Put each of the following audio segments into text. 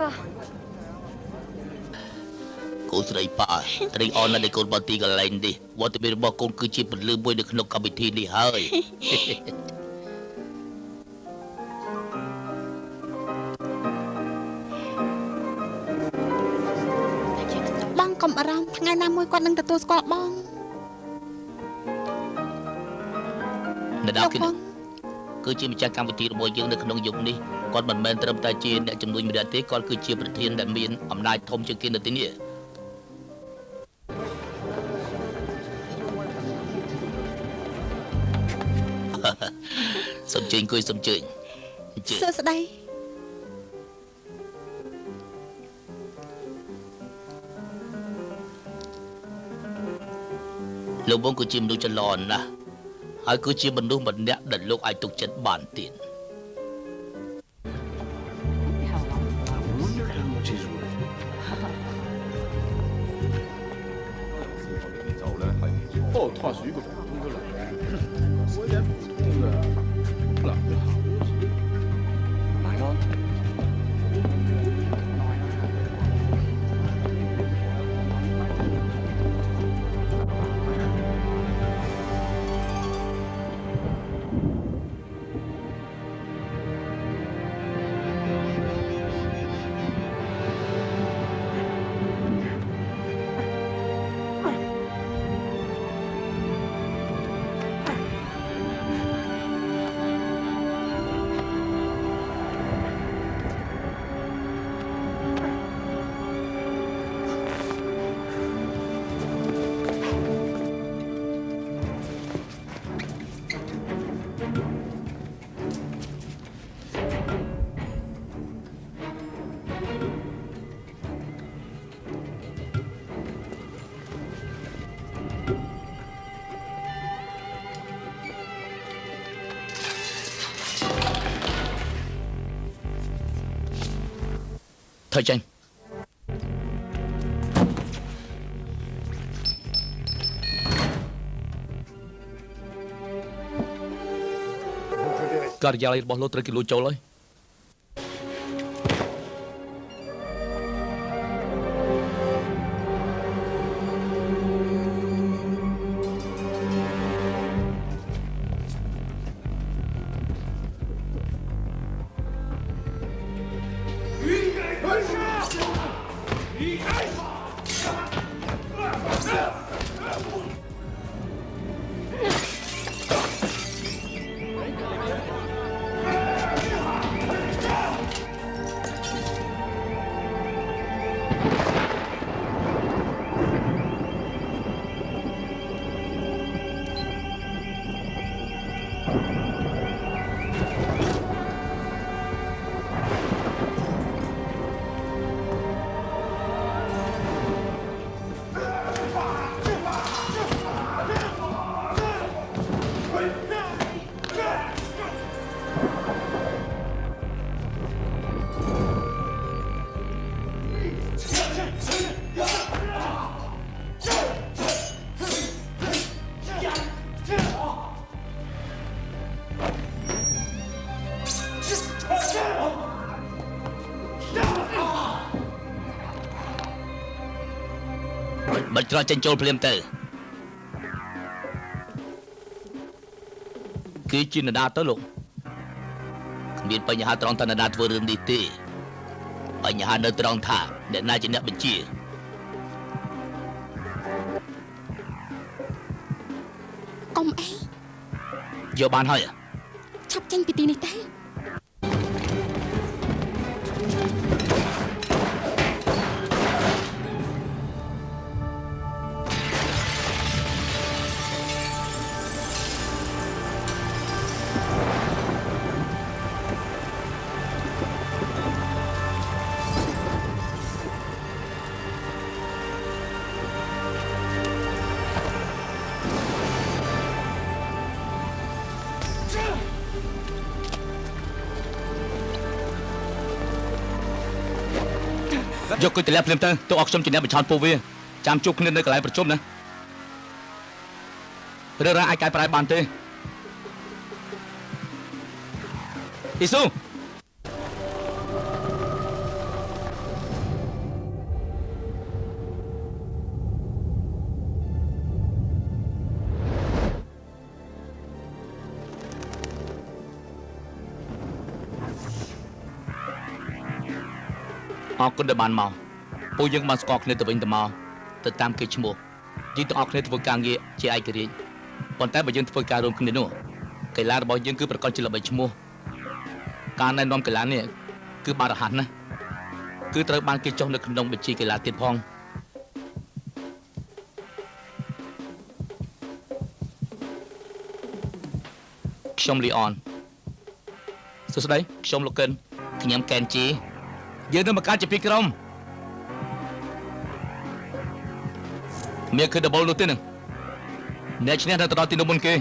ប៉ាកូនស្រីប៉ាត្រេកអរណាស់ដែលកូនបានទីកន្លែងនេះវត្តមានរបស់កូនគឺជាពលឺមួយនៅក្នុងកម្មវិធីនេះហើយបងកុំបារម្ភថ្ងៃណាមួយគាត់នឹងទទួលស្គាល់បងនដាគិនគឺជាម្ចាស់កម្មវិធីរបស់យើងនៅក្នុងយុគនេះ គាត់មិនមែនត្រឹមតែជាអ្នកជំនួយម្នាក់ទេគាត់គឺជាប្រធានដែលមានអំណាចធំជាងគេនៅទីនេះសូមជើញអង្គុយសូមជើញសួស្តីលោកបងគឺជាមនុស្សចន្លន់ណាស់ហើយគឺជាមនុស្សម្នាក់ដែលលោកអាចទុកចិត្តបានទៀត 化学果。 ការិយាល័យរបស់លោកត្រូវគេលួចចូលហើយ ច្រកចេញចូលភ្លាមទៅគឺជានរណាទៅលោកគ្មានបញ្ហាត្រង់ថានរណាធ្វើរឿងនេះទេបញ្ហានៅត្រង់ថាអ្នកណាជាអ្នកបញ្ជាកុំអីយកបានហើយឆាប់ចេញពីទីនេះ យកគុយទម្លាក់ភ្លាមទៅទៅអស់ខ្ញុំជាអ្នកបញ្ឆោតពួកវាចាំជួបគ្នានៅកន្លែងប្រជុំណារឿងរ៉ាវអាចកែប្រែបានទេអ៊ីស៊ូ គុណដែលបានមកពួកយើងបានស្គាល់គ្នាទៅវិញទៅមកទៅតាមគេឈ្មោះយើងទាំងអស់គ្នាធ្វើការងារជាឯករាជ្យប៉ុន្តែបើយើងធ្វើការរួមគ្នានោះកីឡារបស់យើងគឺប្រកបជាល្បីឈ្មោះការណែនាំកីឡានេះគឺបានរហ័សណាស់គឺត្រូវបានគេចុះនៅក្នុងបញ្ជីកីឡាទៀតផងខ្ញុំលីអនសួស្តីខ្ញុំលោកកិនខ្ញុំកែនជី យើងនឹងបង្កើតជាពីរក្រុមមានគឺ double នោះទេនឹងអ្នកឈ្នះនៅទៅដល់ទីនោះមុនគេ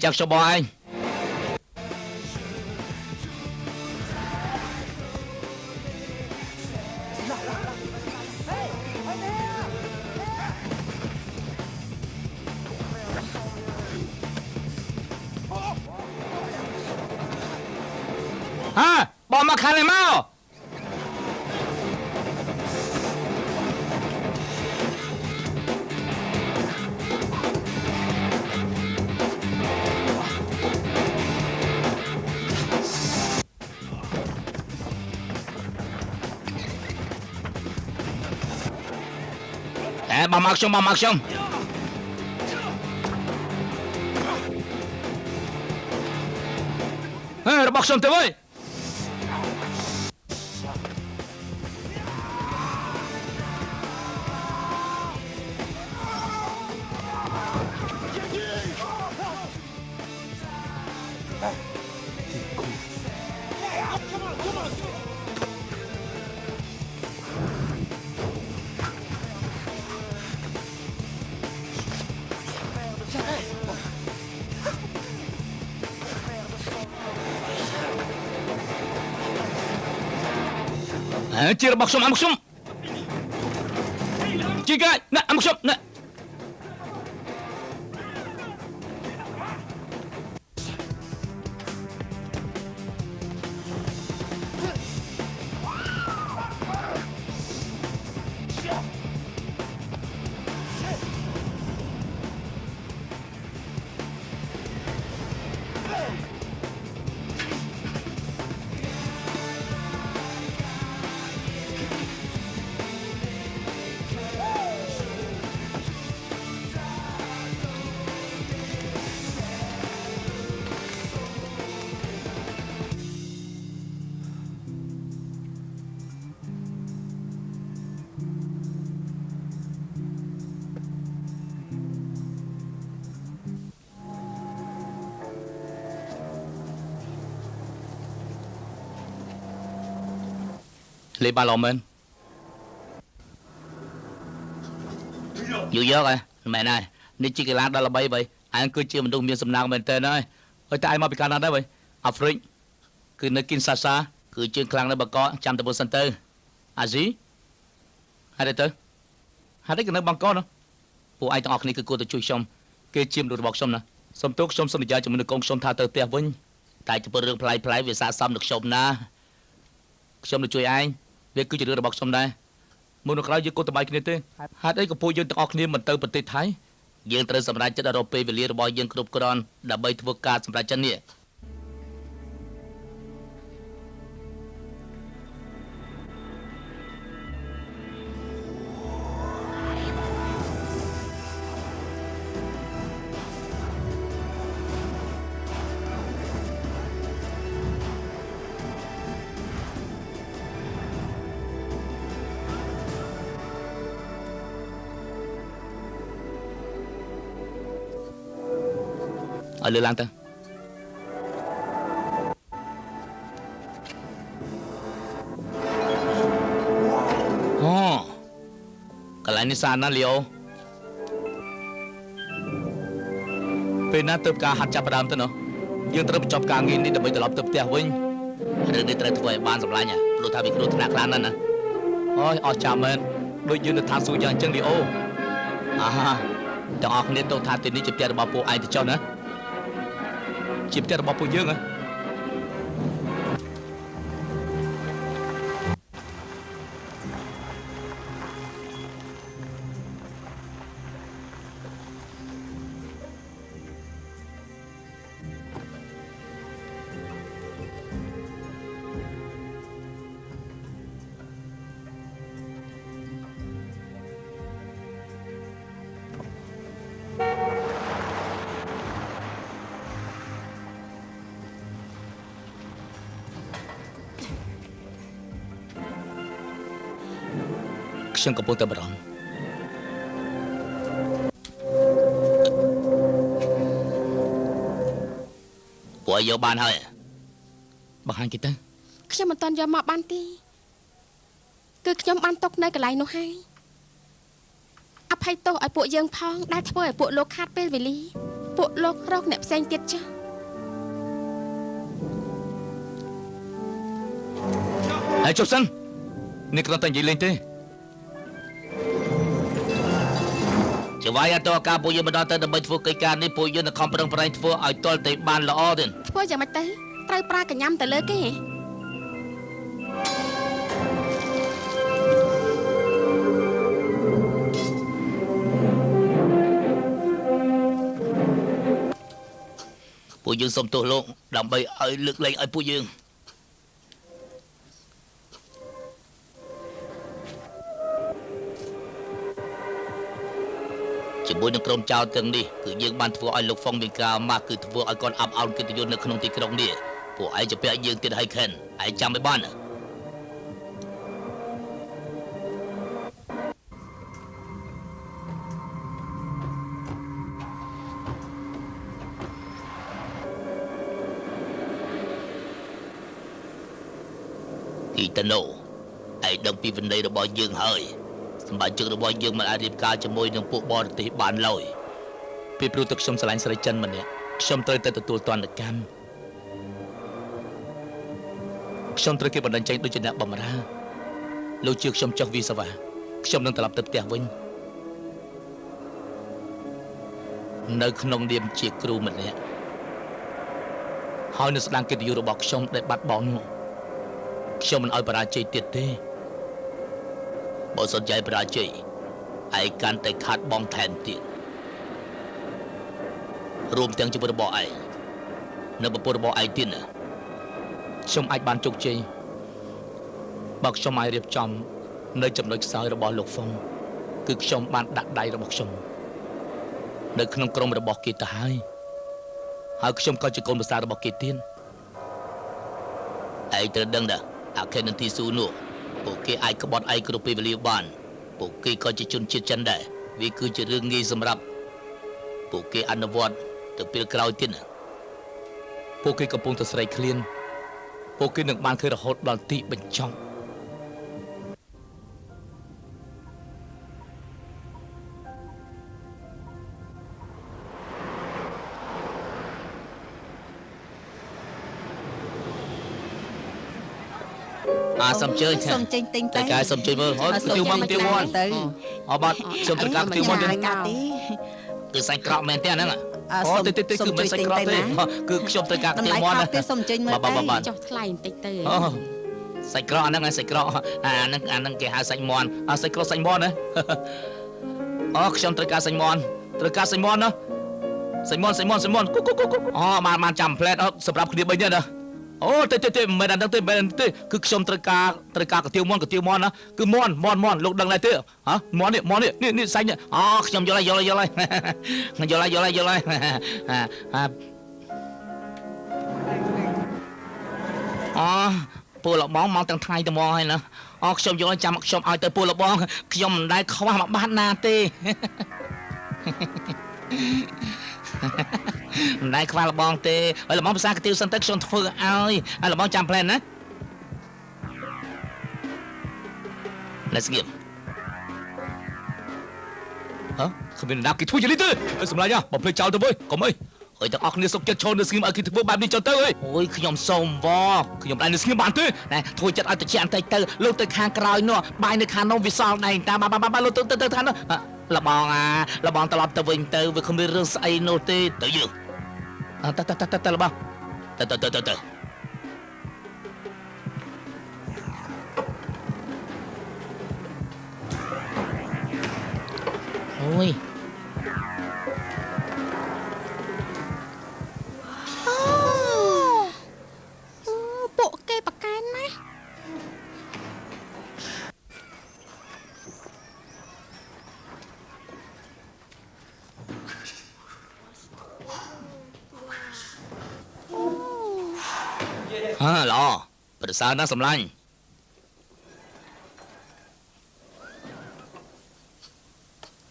អេចាក់ជុំ action, vamos, acción. ¡Eh, Robaxon! បងម លេបាឡមែនយូរយកហ៎មែនហើយនេះជាកីឡាដល់ល្បីបីអញគឺជាមនុស្សមានសំណាងមែនតើហើយហើយតែឯងមកពីកាណាដែរបីអាហ្វ្រិកគឺនៅគីនសាសាគឺជើងខ្លាំងនៅបកកចាំទៅមុនសិនទៅអាស៊ីហេតុអីទៅហេតុអីក៏នៅបង្គកនោះពួកឯងទាំងអស់គ្នាគឺគួរតែជួយខ្ញុំគេជាមនុស្សរបស់ខ្ញុំណាសុំទោសខ្ញុំសន្យាជាមួយនឹងកូនខ្ញុំថាទៅផ្ទះវិញតែចំពោះរឿងផ្លាយផ្លាយវាស័ក្តិសមនឹងខ្ញុំណាខ្ញុំនឹងជួយឯង វាគឺជារឿងរបស់ខ្ញុំដែរមុននៅក្រោយយើងគួរតែបាយគ្នាទេហេតុអីក៏ពួកយើងទាំងអស់គ្នាមិនទៅប្រទេសថៃយើងត្រូវសម្រេចចិត្តឲ្យរកពេលវេលារបស់យើងគ្រប់គ្រាន់ដើម្បីធ្វើការសម្រេចចិត្តនេះ ឲ្យលឺឡើងទៅអូកន្លែងនេះស្អាតណាស់លីអូពេលណាទៅការហាត់ចាប់ផ្ដើមទៅណោះយើងត្រូវបញ្ចប់ការងារនេះដើម្បីត្រឡប់ទៅផ្ទះវិញរឿងនេះត្រូវធ្វើឲ្យបានសម្លាញ់ព្រោះថាវាគ្រោះថ្នាក់ខ្លាំងណាស់ណាអើយអស់ចាំមែនដូចយើងនៅឋានសួគ៌យ៉ាងអញ្ចឹងលីអូអាហាទាំងអស់គ្នាទៅថាទីនេះជាផ្ទះរបស់ពួកឯងទៅចុះណា ជាផ្ទះរបស់ពួកយើងហ៎ ខ្ញុំកំពុងតែបារម្ភពួកឯងយកបានហើយបង្ហាញគេទៅខ្ញុំមិនទាន់យកមកបានទេគឺខ្ញុំបានຕົកនៅកន្លែងនោះហើយអភ័យទោសឲ្យពួកយើងផងដែលធ្វើឲ្យពួកលោកខាតពេលវេលាពួកលោករកអ្នកផ្សេងទៀតចុះហើយជប់សិននេះគ្រាន់តែនិយាយលេងទេ ជាវាយអត់តការពួកយើងមិនដល់ទៅដើម្បីធ្វើកិច្ចការនេះពួកយើងនឹងខំប្រឹងប្រែងធ្វើឲ្យទាល់តែបានល្អទៀតធ្វើយ៉ាងម៉េចទៅត្រូវប្រើកញ្ញាំទៅលើគេហ៎ពួកយើងសុំទោសលោកដើម្បីឲ្យលើកលែងឲ្យពួកយើង ជាមួយនឹងក្រុមចៅទាំងនេះគឺយើងបានធ្វើឲ្យលោកហ្វុងមីកាម៉ាស់គឺធ្វើឲ្យគាត់អាប់អោនកិត្តិយសនៅក្នុងទីក្រុងនេះពួកឯងจะពាក់យើងទៀតហើយខិនឯងចាំឲ្យបានណាគីតាណូឯងដឹងពីវិន័យរបស់យើងហើយ សម្រាប់ជឹករបស់យើងមិនអាចរៀបការជាមួយនឹងពួកបរទេសបានឡើយពីព្រោះទឹកខ្ញុំស្រឡាញ់ស្រីចិនម្នាក់ខ្ញុំត្រូវតែទទួលទណ្ឌកម្មខ្ញុំត្រូវគេបណ្ដឹងចេញដូចជាអ្នកបំរើលោកជឿខ្ញុំចុះវីសាវ៉ាខ្ញុំនឹងត្រឡប់ទៅផ្ទះវិញនៅក្នុងនាមជាគ្រូម្នាក់ហើយនៅស្ដាងកិត្តិយសរបស់ខ្ញុំដែលបាត់បង់នោះខ្ញុំមិនឲ្យបរាជ័យទៀតទេ បើសិនជាឯងបរាជ័យឯងកាន់តែខាត់បងថែមទៀតរួមទាំងជីវិតរបស់ឯងនៅប្រពន្ធរបស់ឯងទៀតណាខ្ញុំអាចបានជោគជ័យបើខ្ញុំអាចរៀបចំ នៅចំណុចខ្សោយរបស់លោកហ្វុងគឺខ្ញុំបានដាក់ដៃរបស់ខ្ញុំនៅក្នុងក្រុមរបស់គេទៅហើយហើយខ្ញុំក៏ជាកូនប្រសាររបស់គេទៀតឯងត្រូវដឹងដែរអាខេននទីស៊ូនោះ ពួកគេអាចក្បត់ឯងគ្រប់ពេលវេលាបានពួកគេក៏ជាជនជាតិចិនដែរវាគឺជារឿងងាយសម្រាប់ពួកគេអនុវត្តទៅពេលក្រោយទៀតណាពួកគេកំពុងតែស្រែកឃ្លាន ពួកគេនឹងបានឃើញរហូតដល់ទីបញ្ចប់ អាសំជើញសូមចេញទិញតែទៅកាយសំជើញមើលហូតគទៀវមកគទៀវមកទៅអបាទខ្ញុំត្រូវការគទៀវមកទេកាទេគឺសាច់ក្រកមែនទេអាហ្នឹងអ่าអូទេទេទេគឺមិនសាច់ក្រកទេគឺខ្ញុំត្រូវការគតម្ទៀវលៃមកខុណាសទេសូមចេញមើលបាទបាទទៅបាទចុះថ្លៃបន្តិចទៅអូសាច់ក្រកអាហ្នឹងឯងសាច់ក្រកអាហ្នឹងអាហ្នឹងគេហៅសាច់មន់អាសាច់ក្រកសាច់មន់ណាអូខ្ញុំត្រូវការសាច់មន់ត្រូវការសាច់មន់ណាសាច់មន់សាច់មន់សាច់មន់គូគូគូគូអូបានបានចាំផ្លែតអូសម្រាប់គ្នាបីនេះណា អូទេទេទេមិនមែនអាហ្នឹងទេមិនមែនអាហ្នឹងទេគឺខ្ញុំត្រូវការត្រូវការកាទៀវមន់កាទៀវមន់ណាគឺមន់មន់មន់លោកដឹងដែរទេហ៎មន់នេះមន់នេះនេះនេះសាច់នេះអូខ្ញុំយល់ហើយយល់ហើយយល់ហើយខ្ញុំយល់ហើយយល់ហើយយល់ហើយអាអាអូពូលបងមកទាំងថ្ងៃទៅមកហើយណាអូខ្ញុំយល់ចាំខ្ញុំឲ្យទៅពូលបងខ្ញុំមិនដែលខ្វះមកបាត់ណាទេ មិនដែលខ្វះលបងទេហើយលបងភាសាកាទៀវសិនទៅខ្ញុំធ្វើឲ្យហើយលបងចាំផ្លែនណា Let's give ហ៎គ្មាននរណាគេធ្វើយ៉ាងនេះទេអើសម្លាញ់ហ៎បំភ្លេចចោលទៅវើយកុំអី ហើយទាំងអស់គ្នាសុកចិត្តឈរនៅស្ងៀមឲ្យគេធ្វើបែបនេះចុះទៅអើយអូយខ្ញុំសូមវខ្ញុំដែរនៅស្ងៀមបានទេណែធ្វើចិត្តឲ្យតិចបន្តិចទៅលោកទៅខាងក្រោយនោះបាយនៅខាងនោះវាសល់ដែរតាមបាទបាទបាទលោកទៅទៅទៅខាងនោះអ่ะលបងអាលបងត្រឡប់ទៅវិញទៅវាគ្មានរឿងស្អីនោះទេទៅយើងអ่ะទៅទៅទៅទៅទៅលបងទៅទៅទៅទៅទៅអូយ ហាល្អប្រសើរណាស់សម្លាញ់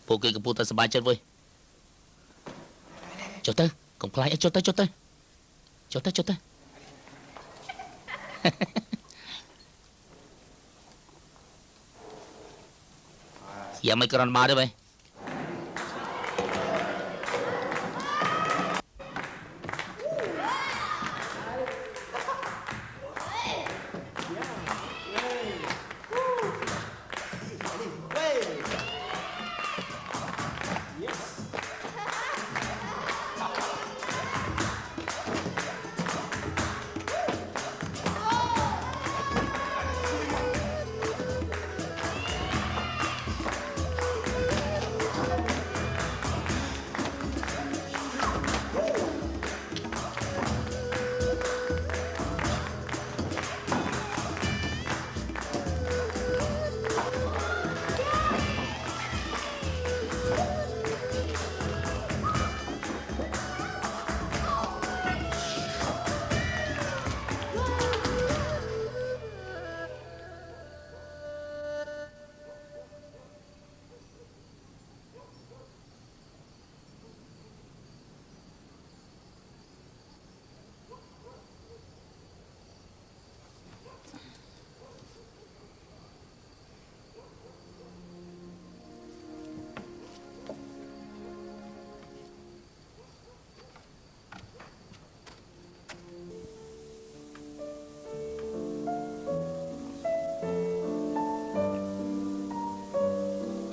ពួកគេកំពុងតែសប្បាយចិត្តវើយចុះទៅកុំខ្លាចអីចុះទៅចុះទៅចុះទៅចុះទៅយ៉ាងមិនក្រនមកទេបែ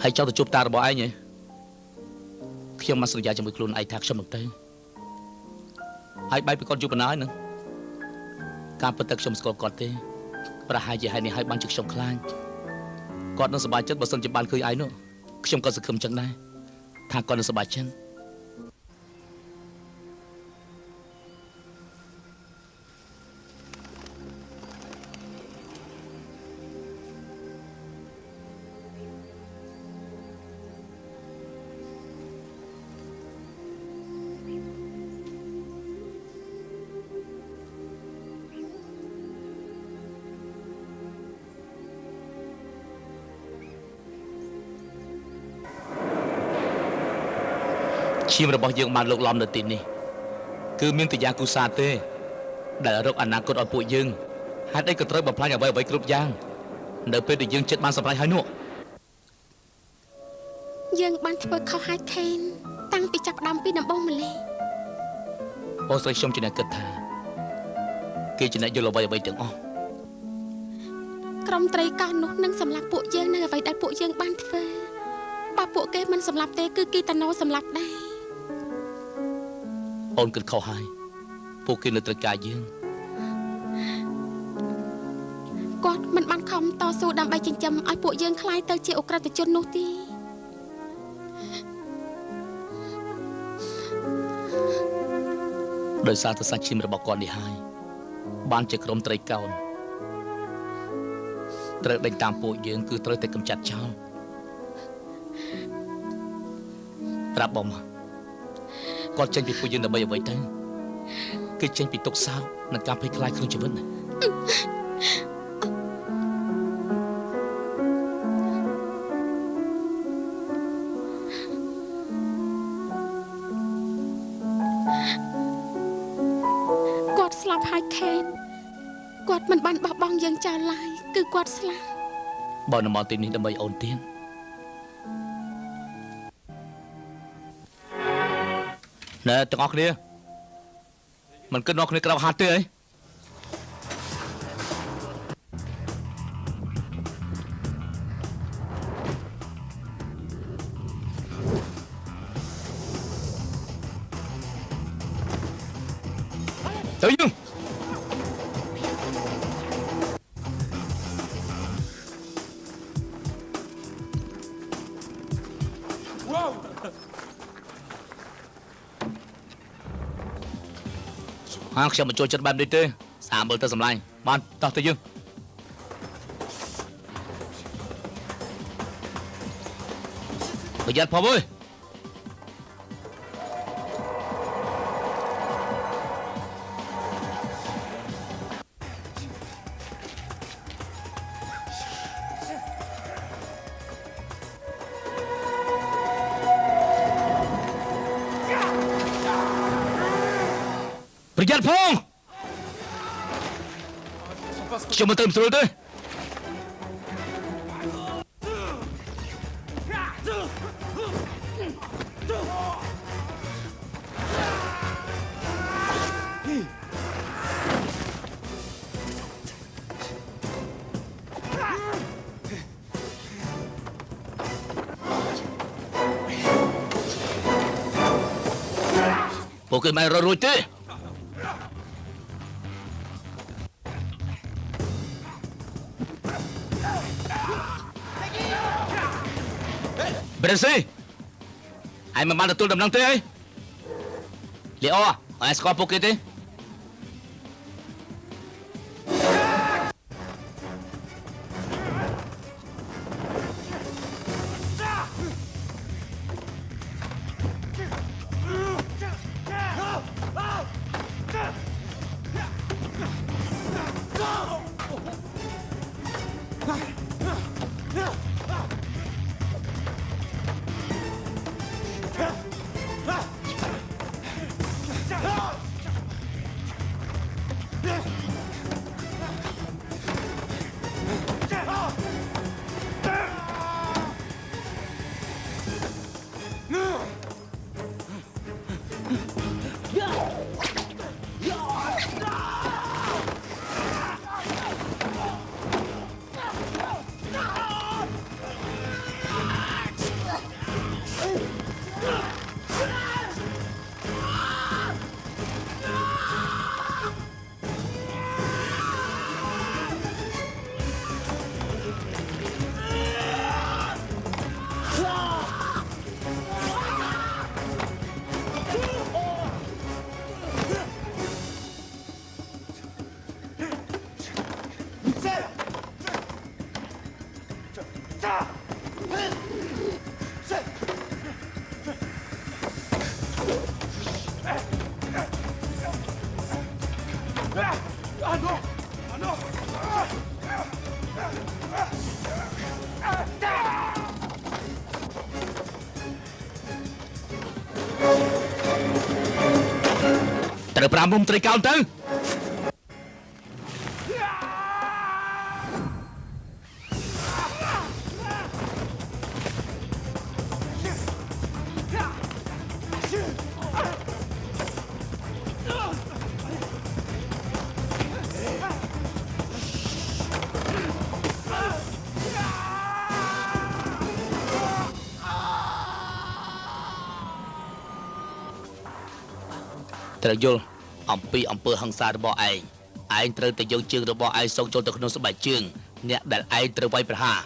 ហើយចង់ទៅជួបតារបស់ឯងហ៎ខ្ញុំមកសន្យាជាមួយខ្លួនឯងថាខ្ញុំនឹងទៅហើយបែបពីគាត់យូរប៉ុណ្ណាហើយនឹងការពិតទៅខ្ញុំស្គាល់គាត់ទេប្រហែលជាហេតុនេះហើយបានជាខ្ញុំខ្លាចគាត់នឹងសប្បាយចិត្តបើសិនជាបានឃើញឯងនោះខ្ញុំក៏សង្ឃឹមចឹងដែរថាគាត់នឹងសប្បាយចិត្ត ឈាមរបស់យើងបានលោកលំនៅទីនេះគឺមានតយ៉ាគូសាទេ ដែលរកអនាគតឲ្យពួកយើងហេតុអីក៏ត្រូវបំផ្លាញអ្វីអ្វីៗគ្រប់យ៉ាង នៅពេលដែលយើងចិត្តបានសម្រេចហើយនោះយើងបានធ្វើខុសហើយខេនតាំងពីចាប់ផ្ដើមពីដំបូងម្ល៉េះអូស្រីខ្ញុំជាអ្នកគិតថាគេជាអ្នកយល់អ្វីអ្វីៗទាំងអស់ក្រុមត្រីកោះនោះនឹងសម្លាប់ពួកយើងនៅអ្វីដែលពួកយើងបានធ្វើបើពួកគេមិនសម្លាប់ទេគឺគីតាណូសម្លាប់ដែរ អូនគិតខុសហើយពួកគេនៅត្រូវការយើង គាត់មិនបានខំតស៊ូដើម្បីចិញ្ចឹមឲ្យពួកយើងคล้ายទៅជាអ ுக ្រិតជននោះទេ ដោយសារតែសាច់ឈាមរបស់គាត់នេះហើយបានជាក្រុមត្រីកោណត្រូវដេញតាមពួកយើងគឺត្រូវតែកម្ចាត់ចោលប្រាប់បងមក គាត់ចេញពីពួកយើងដើម្បីអ្វីទៅគឺចេញពីទុកសោកនិងការភ័យខ្លាចក្នុងជីវិតណាគាត់ស្លាប់ហើយខេនគាត់មិនបានបោះបង់យើងចោលឡើយគឺគាត់ស្លាប់បើនៅមកទីនេះដើម្បីអូនទៀត ណែទាំងអស់គ្នាមិនគិតនាំគ្នាក្រៅហាត់ទេអី ហាងខ្ញុំមិនចូលចិត្តបែបនេះទេសាមើលទៅសម្លាញ់បានតោះទៅយើងប្រយ័ត្នផងអើយប្រ ខ្ញុំមិនទៅមិនស្រួល ពួកគេមិនរត់រួចទេប្រេស៊ីហើយមិនបានទទួលដំណឹងទេអីលីអូអត់ស្គាល់ពួកគេទេ មុំត្រីកោណទៅត្រូវយល់ អំពីអំពើហិង្សារបស់ឯងឯងត្រូវតែយកជើងរបស់ឯងសងចូលទៅក្នុងស្បែកជើងអ្នកដែលឯងត្រូវវាយប្រហារ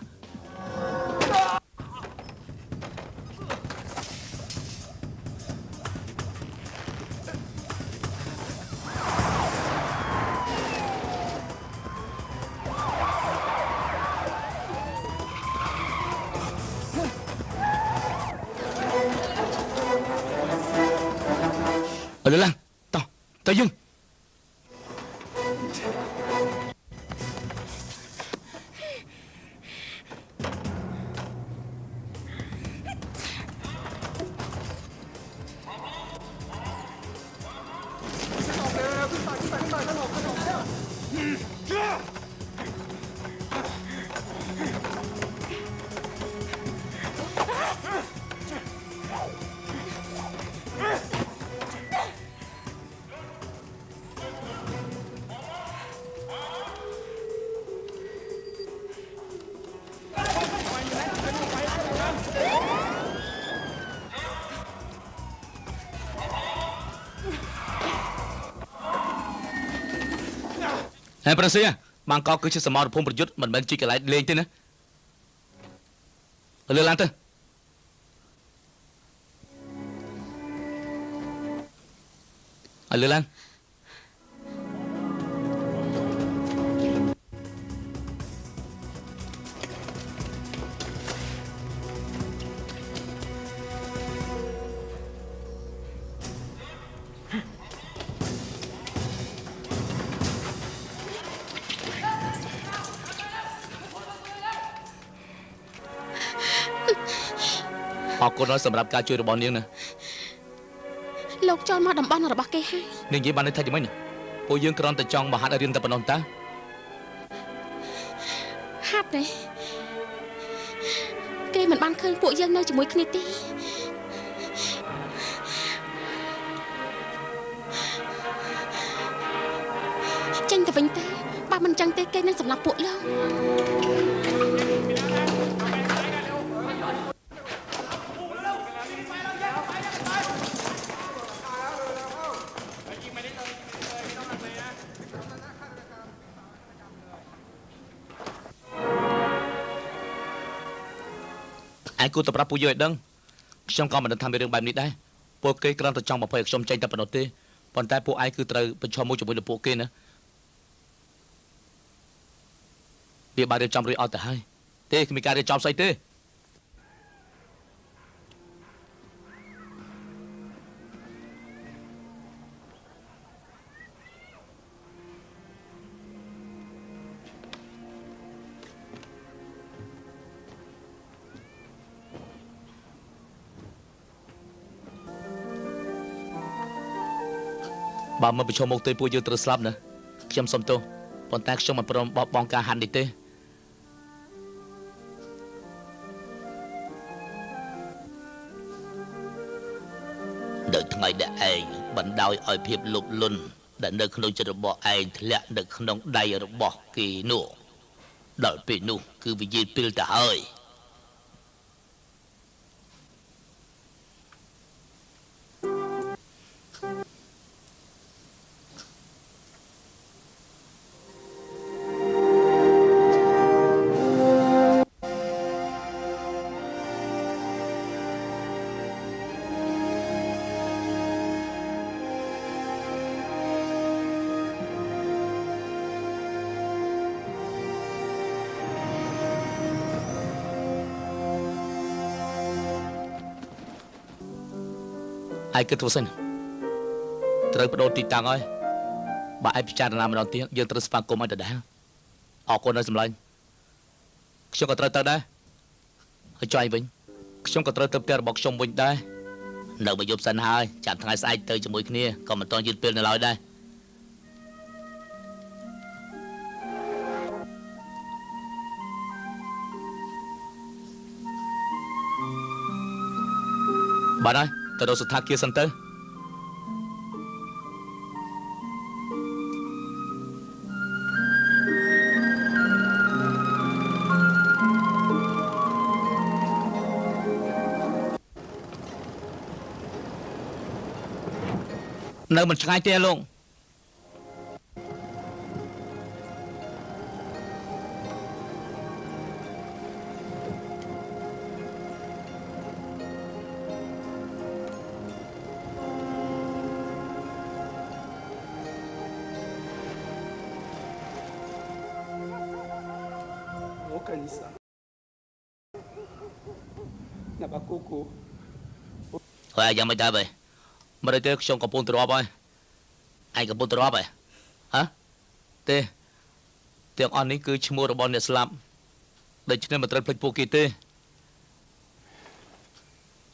តោះទៅ ហើយប្រសិទ្ធបាងកកគឺជាសមរភូមិប្រយុទ្ធមិនមែនជាកន្លែងលេងទេណាលើឡើងទៅឲ្យលើឡើង គុណហើយសម្រាប់ការជួយរបស់នាងណាលោកចូលមកតំបន់របស់គេហើយនាងនិយាយបានន័យថាយ៉ាងម៉េចណាពួកយើងគ្រាន់តែចង់មកហាត់ឲ្យរៀនតែប៉ុណ្ណោះតាហាត់ទេគេមិនបានឃើញពួកយើងនៅជាមួយគ្នាទេចេញទៅវិញទៅបើមិនចឹងទេគេនឹងសម្លាប់ពួកលោក ឯងគួរតែប្រាប់ពួកយើងឲ្យដឹងខ្ញុំក៏មិនដឹងថាមានរឿងបែបនេះដែរពួកគេគ្រាន់តែចង់បំភ័យឲ្យខ្ញុំចេញតែប៉ុណ្ណោះទេប៉ុន្តែពួកឯងគឺត្រូវប្រឈមមុខជាមួយនឹងពួកគេណាវាបានរៀបចំរួចអត់ទៅហើយទេគ្មានការរៀបចំស្អីទេ បើមកប្រឈមមុខទៅពួកយើងត្រូវស្លាប់ណាខ្ញុំសុំទោសប៉ុន្តែខ្ញុំមិនព្រមបោះបង់ការហាត់នេះទេនៅថ្ងៃដែលឯងបណ្ដោយឲ្យភាពលោភលន់ដែលនៅក្នុងចិត្តរបស់ឯងធ្លាក់នៅក្នុងដៃរបស់គេនោះដល់ពេលនោះគឺវិញ្ញាណពិលទៅហើយ ឯងគិតធ្វើសិនត្រូវបដូរទីតាំងហើយបើឯងពិចារណាម្ដងទៀតយើងត្រូវស្វាគមន៍ឲ្យដដែលអរគុណដល់សម្លាញ់ខ្ញុំក៏ត្រូវទៅដែរហើយចុះឯងវិញខ្ញុំក៏ត្រូវទៅផ្ទះរបស់ខ្ញុំវិញដែរនៅមកយប់សិនហើយចាំថ្ងៃស្អែកទៅជាមួយគ្នាក៏មិនតន់យឺតពេលនៅឡើយដែរបាទហើយ ទៅរកសុថាគារសិនទៅនៅមិនឆ្ងាយទេលោក យយ៉ាងមិនដែរបើមិនទេខ្ញុំកំពុងទៅរាប់ហើយឯងកំពុងទៅរាប់ហើយហ៎ទេទាំងអស់នេះគឺឈ្មោះរបស់អ្នកស្លាប់ដូច្នេះមិនត្រូវភ្លេចពួកគេទេឯង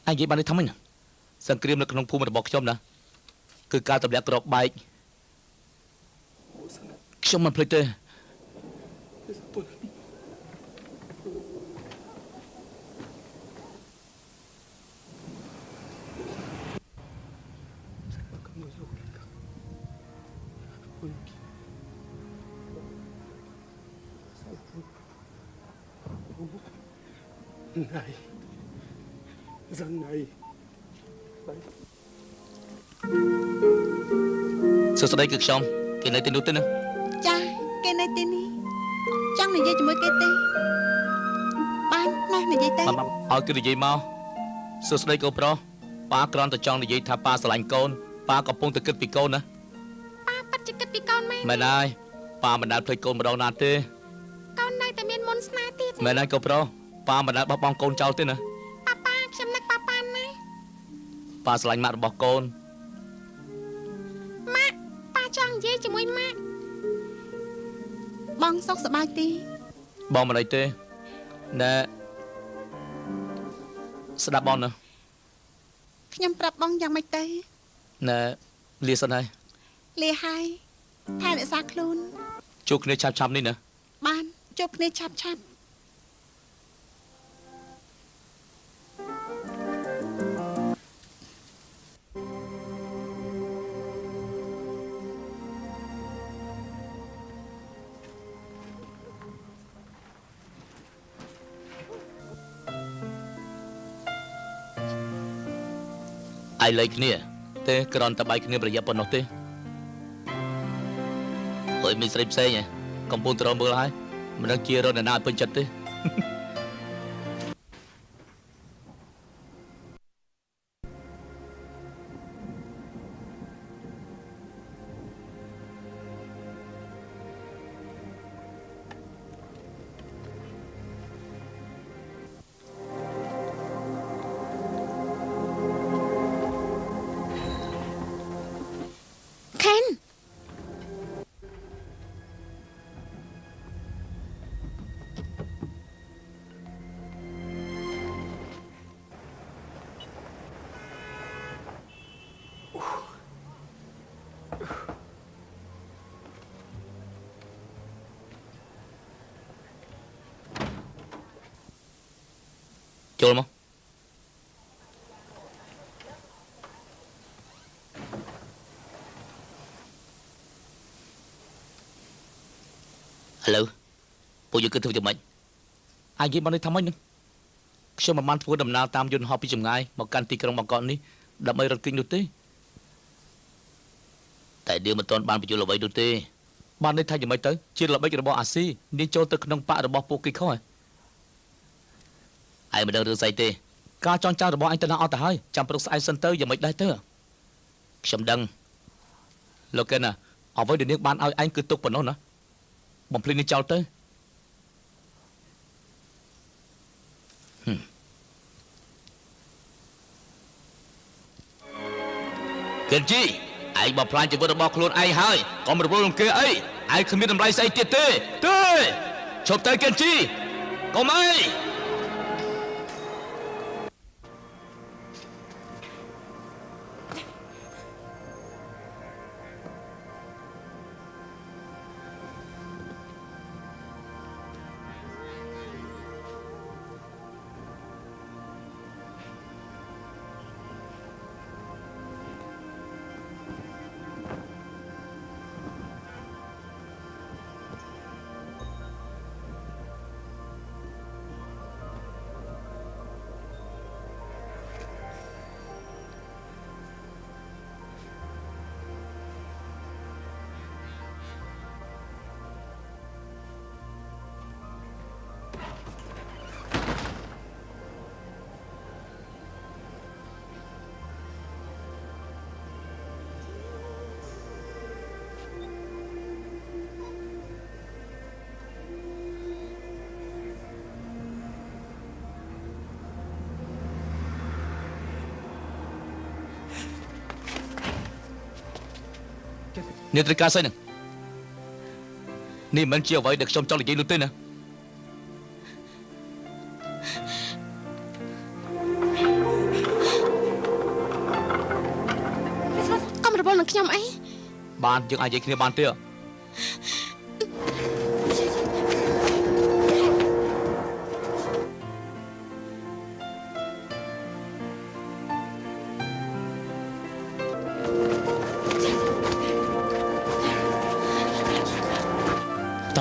និយាយបាននេះថាម៉េចណាសង្គ្រាមនៅក្នុងភូមិរបស់ខ្ញុំណាគឺការទម្លាក់គ្រាប់បែកខ្ញុំមិនភ្លេចទេ Này Dân này Đấy សួស្តីគឺខ្ញុំគេនៅទីនោះទេណាចាកយាយជាមួយគេទេបានណានិយាយទៅបានបានឲ្យគឺនិយាយមកសួស្តីកូនប្រុសប៉ាគ្រាន់តែចង់និយាយថាប៉ាស្រឡាញ់កូនប៉ាកំពុងតែគិតពីកូនណាប៉ាប៉ាត់ជាគិតពីកូនមែនមែនហើយប៉ាមិនដែលភ្លេចកូនម្ដងណាទេ មែនហើយកូនប្រុសប៉ាមិនដែលបោះបង់កូនចោលទេណាប៉ាប៉ាខ្ញុំនឹកប៉ាប៉ាណាស់ប៉ាស្រឡាញ់ម៉ាក់របស់កូនម៉ាក់ប៉ាចង់និយាយជាមួយម៉ាក់បងសុខសប្បាយទេបងមិនអីទេណែស្ដាប់បងណាខ្ញុំប្រាប់បងយ៉ាងម៉េចទៅណែលាសិនហើយលាហើយថែរក្សាខ្លួនជួបគ្នាឆាប់ឆាប់នេះណាបានជួបគ្នាឆាប់ឆាប់ អាយលេខគ្នា ទេគ្រាន់តែបាយគ្នាប្រយ័ត្នប៉ុណ្ណោះទេអើយមានស្រីផ្សេងហ៎កំពុងត្រមើលហើយមិនដឹងជារត់ណាឲ្យពេញចិត្តទេ ពួកយើងគិតធ្វើយ៉ាងម៉េចអាយនិយាយមកនេះថាម៉េចនឹងខ្ញុំមិនបានធ្វើដំណើរតាមយន្តហោះពីចម្ងាយមកកាន់ទីក្រុងបាងកកនេះដើម្បីរត់គេងនោះទេតែដៀមិនទាន់បានបញ្យល់អ្វីនោះទេបាននេះថាយ៉ាងម៉េចទៅជាល្បិចរបស់អាស៊ីនាងចូលទៅក្នុងបករបស់ពួកគេខុសហើយឯងមិនដឹងរឿងស្អីទេការចងចាំរបស់អញទៅណាអត់ទៅហើយចាំព្រឹកស្អែកសិនទៅយ៉ាងមិនដែរទៅខ្ញុំដឹងលោកកែណាអ្វីដែលនាងបានឲ្យឯងគឺទុកប៉ុណ្ណោះណាបំភ្លេចនេះចោលទៅ កេនជីឯងបំផ្លាញជីវិតរបស់ខ្លួនឯងហើយកុំរវល់នឹងគេអីឯងគ្មានតម្លៃស្អីទៀតទេទេឈប់ទៅកេនជីកុំអី នាងត្រូវការស្អីហ្នឹងនេះមិនជាអ្វីដែលខ្ញុំចង់និយាយនោះទេណាកុំរវល់នឹងខ្ញុំអីបានយើងអាចនិយាយគ្នាបានទេអ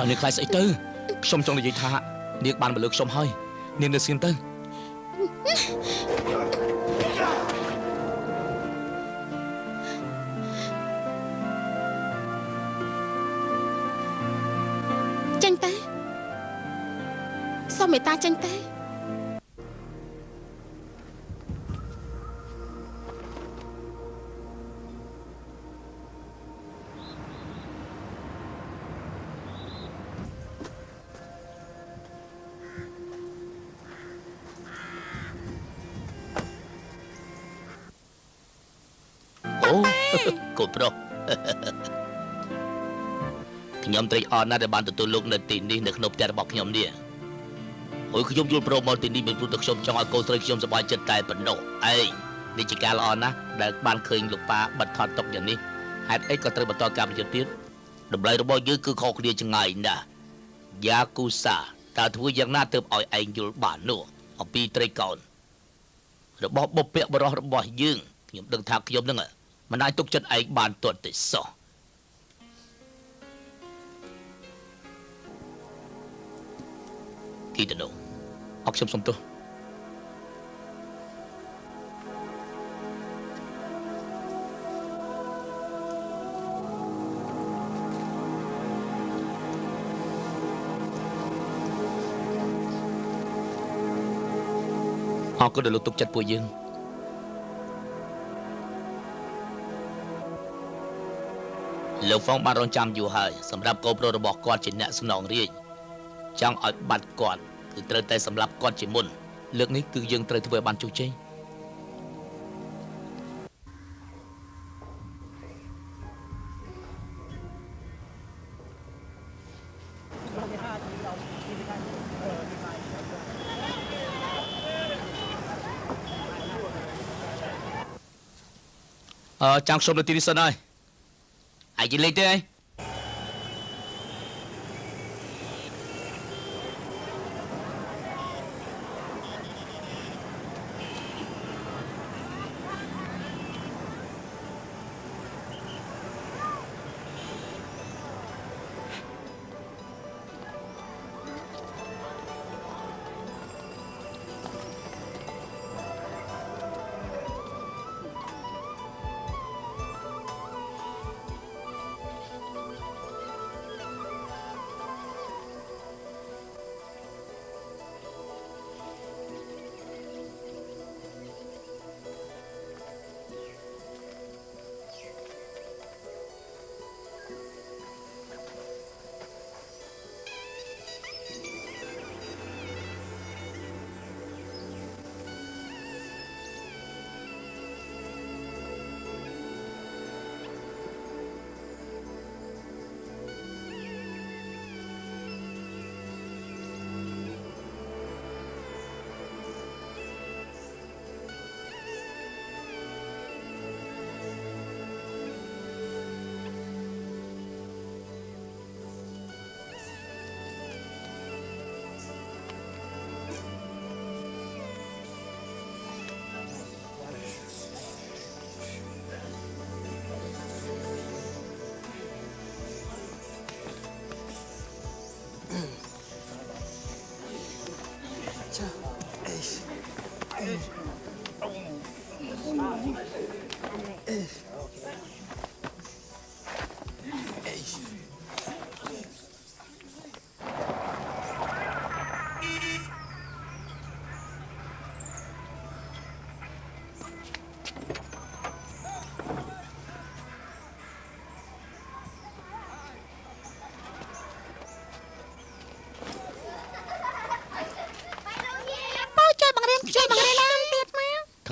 តើនាងខ្លាចស្អីទៅខ្ញុំចង់និយាយថានាងបានមកលើខ្ញុំហើយនាងនៅស្ងៀមទៅចេញទៅ អូកូនប្រុសខ្ញុំត្រេកអរណាស់ដែលបានទទួលលោកនៅទីនេះនៅក្នុងផ្ទះរបស់ខ្ញុំនេះអូយខ្ញុំយល់ព្រមមកទីនេះមិនព្រោះតែខ្ញុំចង់ឲ្យកូនស្រីខ្ញុំសប្បាយចិត្តតែប៉ុណ្ណោះឯងនេះជាការល្អណាស់ដែលបានឃើញលោកប៉ាបិទថតទុកយ៉ាងនេះហេតុអីក៏ត្រូវបន្តការប្រយុទ្ធទៀតតម្លៃរបស់យើងគឺខុសគ្នាឆ្ងាយណាស់យ៉ាគូសាតើធ្វើយ៉ាងណាទើបឲ្យឯងយល់បាននោះអំពីត្រីកោណរបស់បុព្វបុរសរបស់យើងខ្ញុំដឹងថាខ្ញុំនឹង មិនអាចទុកចិត្តឯងបានទាល់តែសោះគីតណូអរខ្ញុំសុំទោសអរគុណដែលលោកទុកចិត្តពួកយើង លោកហ្វុងបានរងចាំយូរហើយសម្រាប់កូនប្រុសរបស់គាត់ជាអ្នកស្នងរាជចង់ឲ្យបាត់គាត់គឺត្រូវតែសម្លាប់គាត់ជាមុនលើកនេះគឺយើងត្រូវធ្វើឲ្យបានជោគជ័យអឺចាំខ្ញុំនៅទីនេះសិនហើយ ឯងនិយា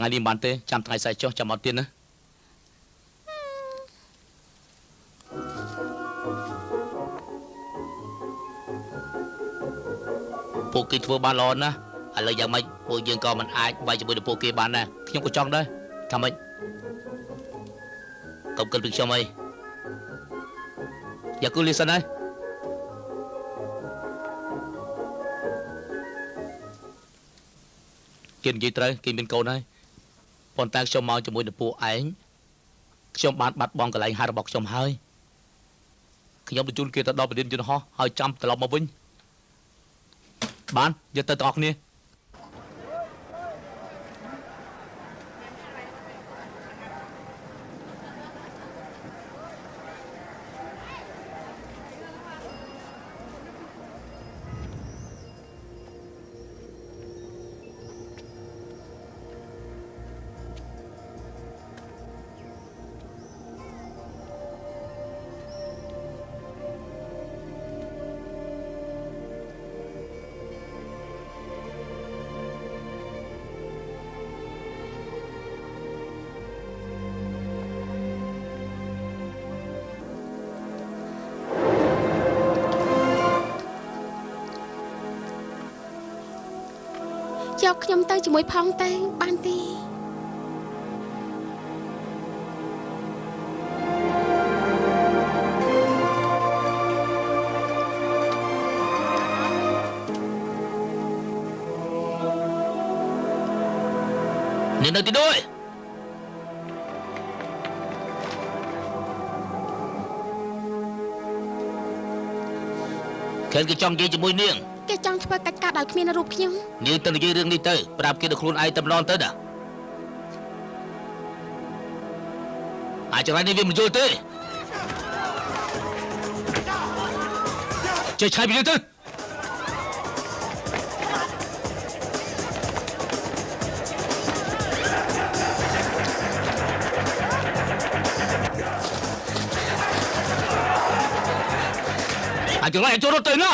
ថ្ងៃនេះមិនបានទេចាំថ្ងៃស្អែកចុះចាំអត់ទៀតណាពួកគេធ្វើបានល្អណាស់ឥឡូវយ៉ាងម៉េចពួកយើងក៏មិនអាចវាយជាមួយនឹងពួកគេបានដែរខ្ញុំក៏ចង់ដែរថាម៉េចកុំគិតពីខ្ញុំអីយ៉ាគូលីសិនហើយគេនិយាយត្រូវគេមានកូនហើយ ប៉ុន្តែខ្ញុំមកជាមួយនឹងពួកឯងខ្ញុំបានបាត់បង់កន្លែងហាត់របស់ខ្ញុំហើយខ្ញុំបញ្ជូនគេទៅដល់ប្រធានយន្តហោះហើយចាំត្រឡប់មកវិញបានយកទៅទាំងអស់គ្នា ខ្ញុំទៅជាមួយផងទៅបានទេនាងនៅទីដូចខេនគេចង់និយាយជាមួយនាង គេចង់ធ្វើកិច្ចការដោយគ្មានរូបខ្ញុំនាងទៅនិយាយរឿងនេះទៅប្រាប់គេដល់ខ្លួនឯងតែម្ដងទៅណាអាចរ៉ៃនេះវាមិនយល់ទេចេះឆាយពីនេះទៅអាចរ៉ៃចូលរត់ទៅណា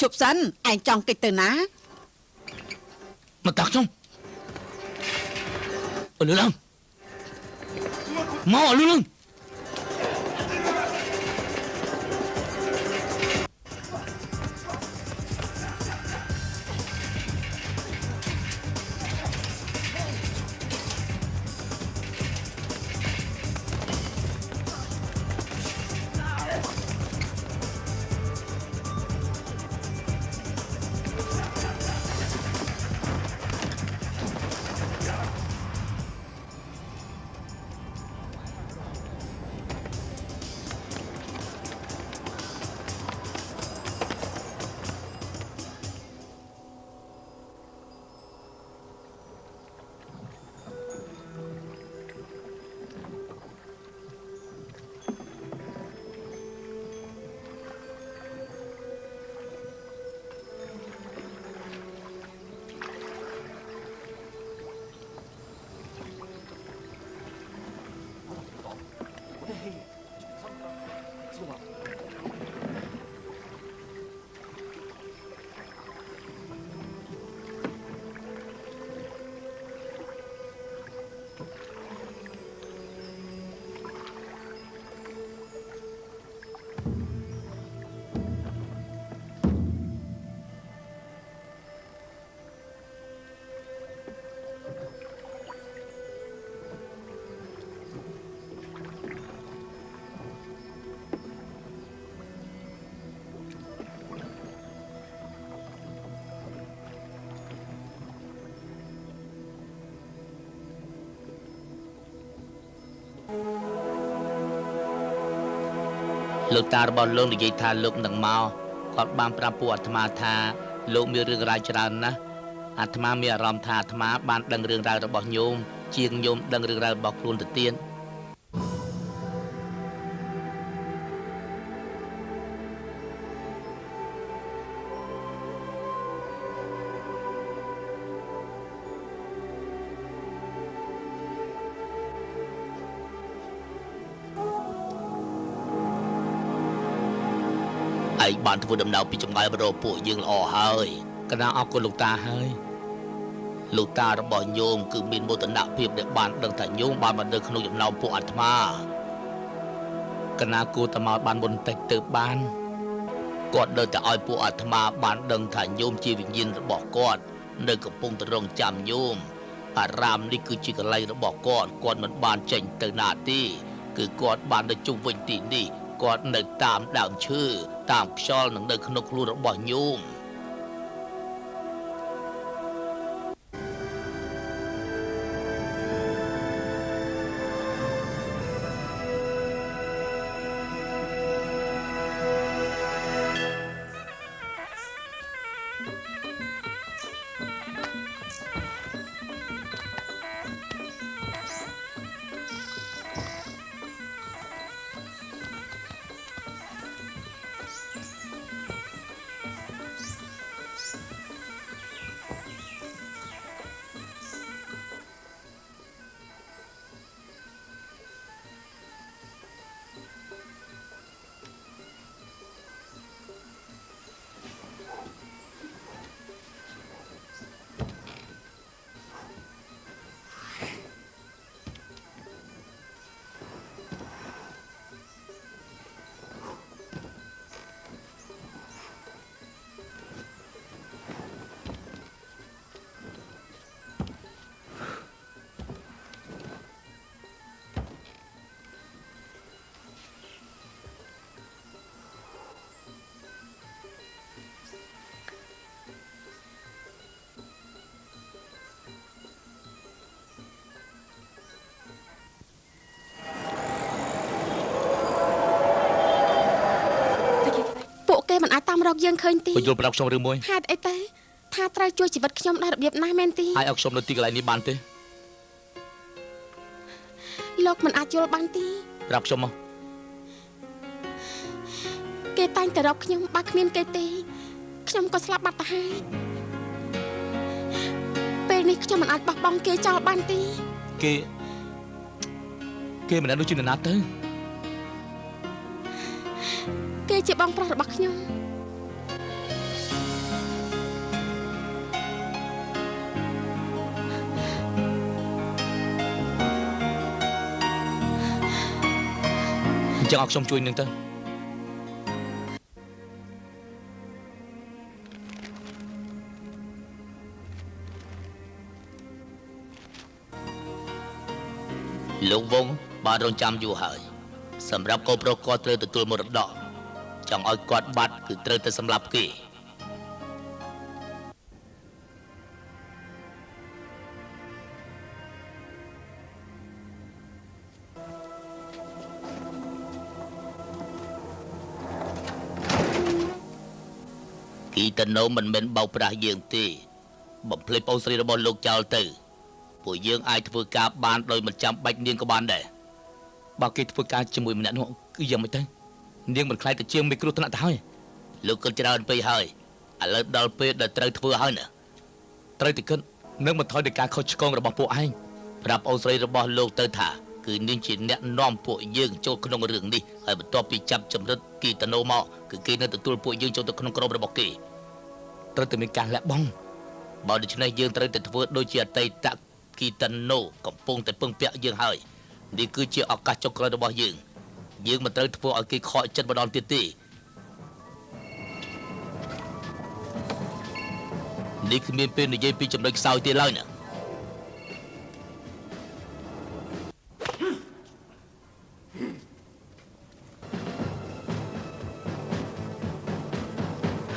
អេជប់សិនឯងចង់គេចទៅណាមកតាក់ខ្ញុំអលឺឡើងមកអលឺឡើង លោកតារបស់លោកនិយាយថាលោកនឹងមកគាត់បានប្រាប់ពួកអាត្មាថា លោកមានរឿងរ៉ាវច្រើនណាស់អាត្មាមានអារម្មណ៍ថាអាត្មាបានដឹងរឿងរ៉ាវរបស់ញោមជាងញោមដឹងរឿងរ៉ាវរបស់ខ្លួនទៅទៀត ធ្វើដំណើរពីចម្ងាយមករកពួកយើងល្អហើយកណាអរគុណលោកតាហើយលោកតារបស់ញោមគឺមានមោទនភាពដែលបានដឹងថាញោមបានមកនៅក្នុងចំណោមពួកអាត្មាកណាគួរតែមកបានមុនតិចទៅបានគាត់នៅតែឲ្យពួកអាត្មាបានដឹងថាញោមជាវិញ្ញាណរបស់គាត់នៅកំពុងតែរងចាំញោមអារាមនេះគឺជាកន្លែងរបស់គាត់គាត់មិនបានចេញទៅណាទេគឺគាត់បាននៅជុំវិញទីនេះ គាត់នៅតាមដើមឈើតាមខ្យល់និងនៅក្នុងខ្លួនរបស់ញោម យើងឃើញទីបើយល់ប្រាប់ខ្ញុំរឿងមួយហេតុអីទេថាត្រូវជួយជីវិតខ្ញុំដល់របៀបណាមែនទីអាចឲ្យខ្ញុំនៅទីកន្លែងនេះបានទេលោកមិនអាចយល់បានទីប្រាប់ខ្ញុំមកគេតែងតែរកខ្ញុំបើគ្មានគេទេខ្ញុំក៏ស្លាប់បាត់ទៅហើយពេលនេះខ្ញុំមិនអាចបោះបង់គេចោលបានទីគេគេមិនដឹងដូចជានរណាទៅគេជាបងប្រុសរបស់ខ្ញុំ ចឹងឲ្យខ្ញុំជួយនឹងទៅលោកវងបានរងចាំយូរហើយ សម្រាប់កូនប្រុសគាត់ត្រូវទទួលមរតកចង់ឲ្យគាត់បាត់គឺត្រូវតែសម្លាប់គេ គីតណូមិនមែនបោកប្រាស់យើងទេ បំភ្លេចបងស្រីរបស់លោកចោលទៅពួកយើងអាចធ្វើការបានដោយមិនចាំបាច់នាងក៏បានដែរបើគេធ្វើការជាមួយម្នាក់នោះគឺយ៉ាងម៉េចទៅនាងមិនខ្លាចទៅជាងមីក្រូថ្នាក់ទៅហើយលោកគិតច្រើនពេកហើយឥឡូវដល់ពេលដែលត្រូវធ្វើហើយណាត្រូវតែគិតនឹងមិនថយដោយការខុសឆ្គងរបស់ពួកឯងប្រាប់អូនស្រីរបស់លោកទៅថាគឺនាងជាអ្នកនាំពួកយើងចូលក្នុងរឿងនេះហើយបន្ទាប់ពីចាប់ចម្រិតគីតណូមកគឺគេនៅទទួលពួកយើងចូលទៅក្នុងក្រុមរបស់គេ ត្រូវតែមានការលះបង់បើដូច្នេះយើងត្រូវតែធ្វើដូចជាអតីតគីតណូកំពុងតែពឹងពាក់យើងហើយនេះគឺជាឱកាសចុងក្រោយរបស់យើងយើងមិនត្រូវធ្វើឲ្យគេខកចិត្តម្ដងទៀតទេនេះគ្មានពេលនិយាយពីចំណុចខ្សោយទៀតឡើយណា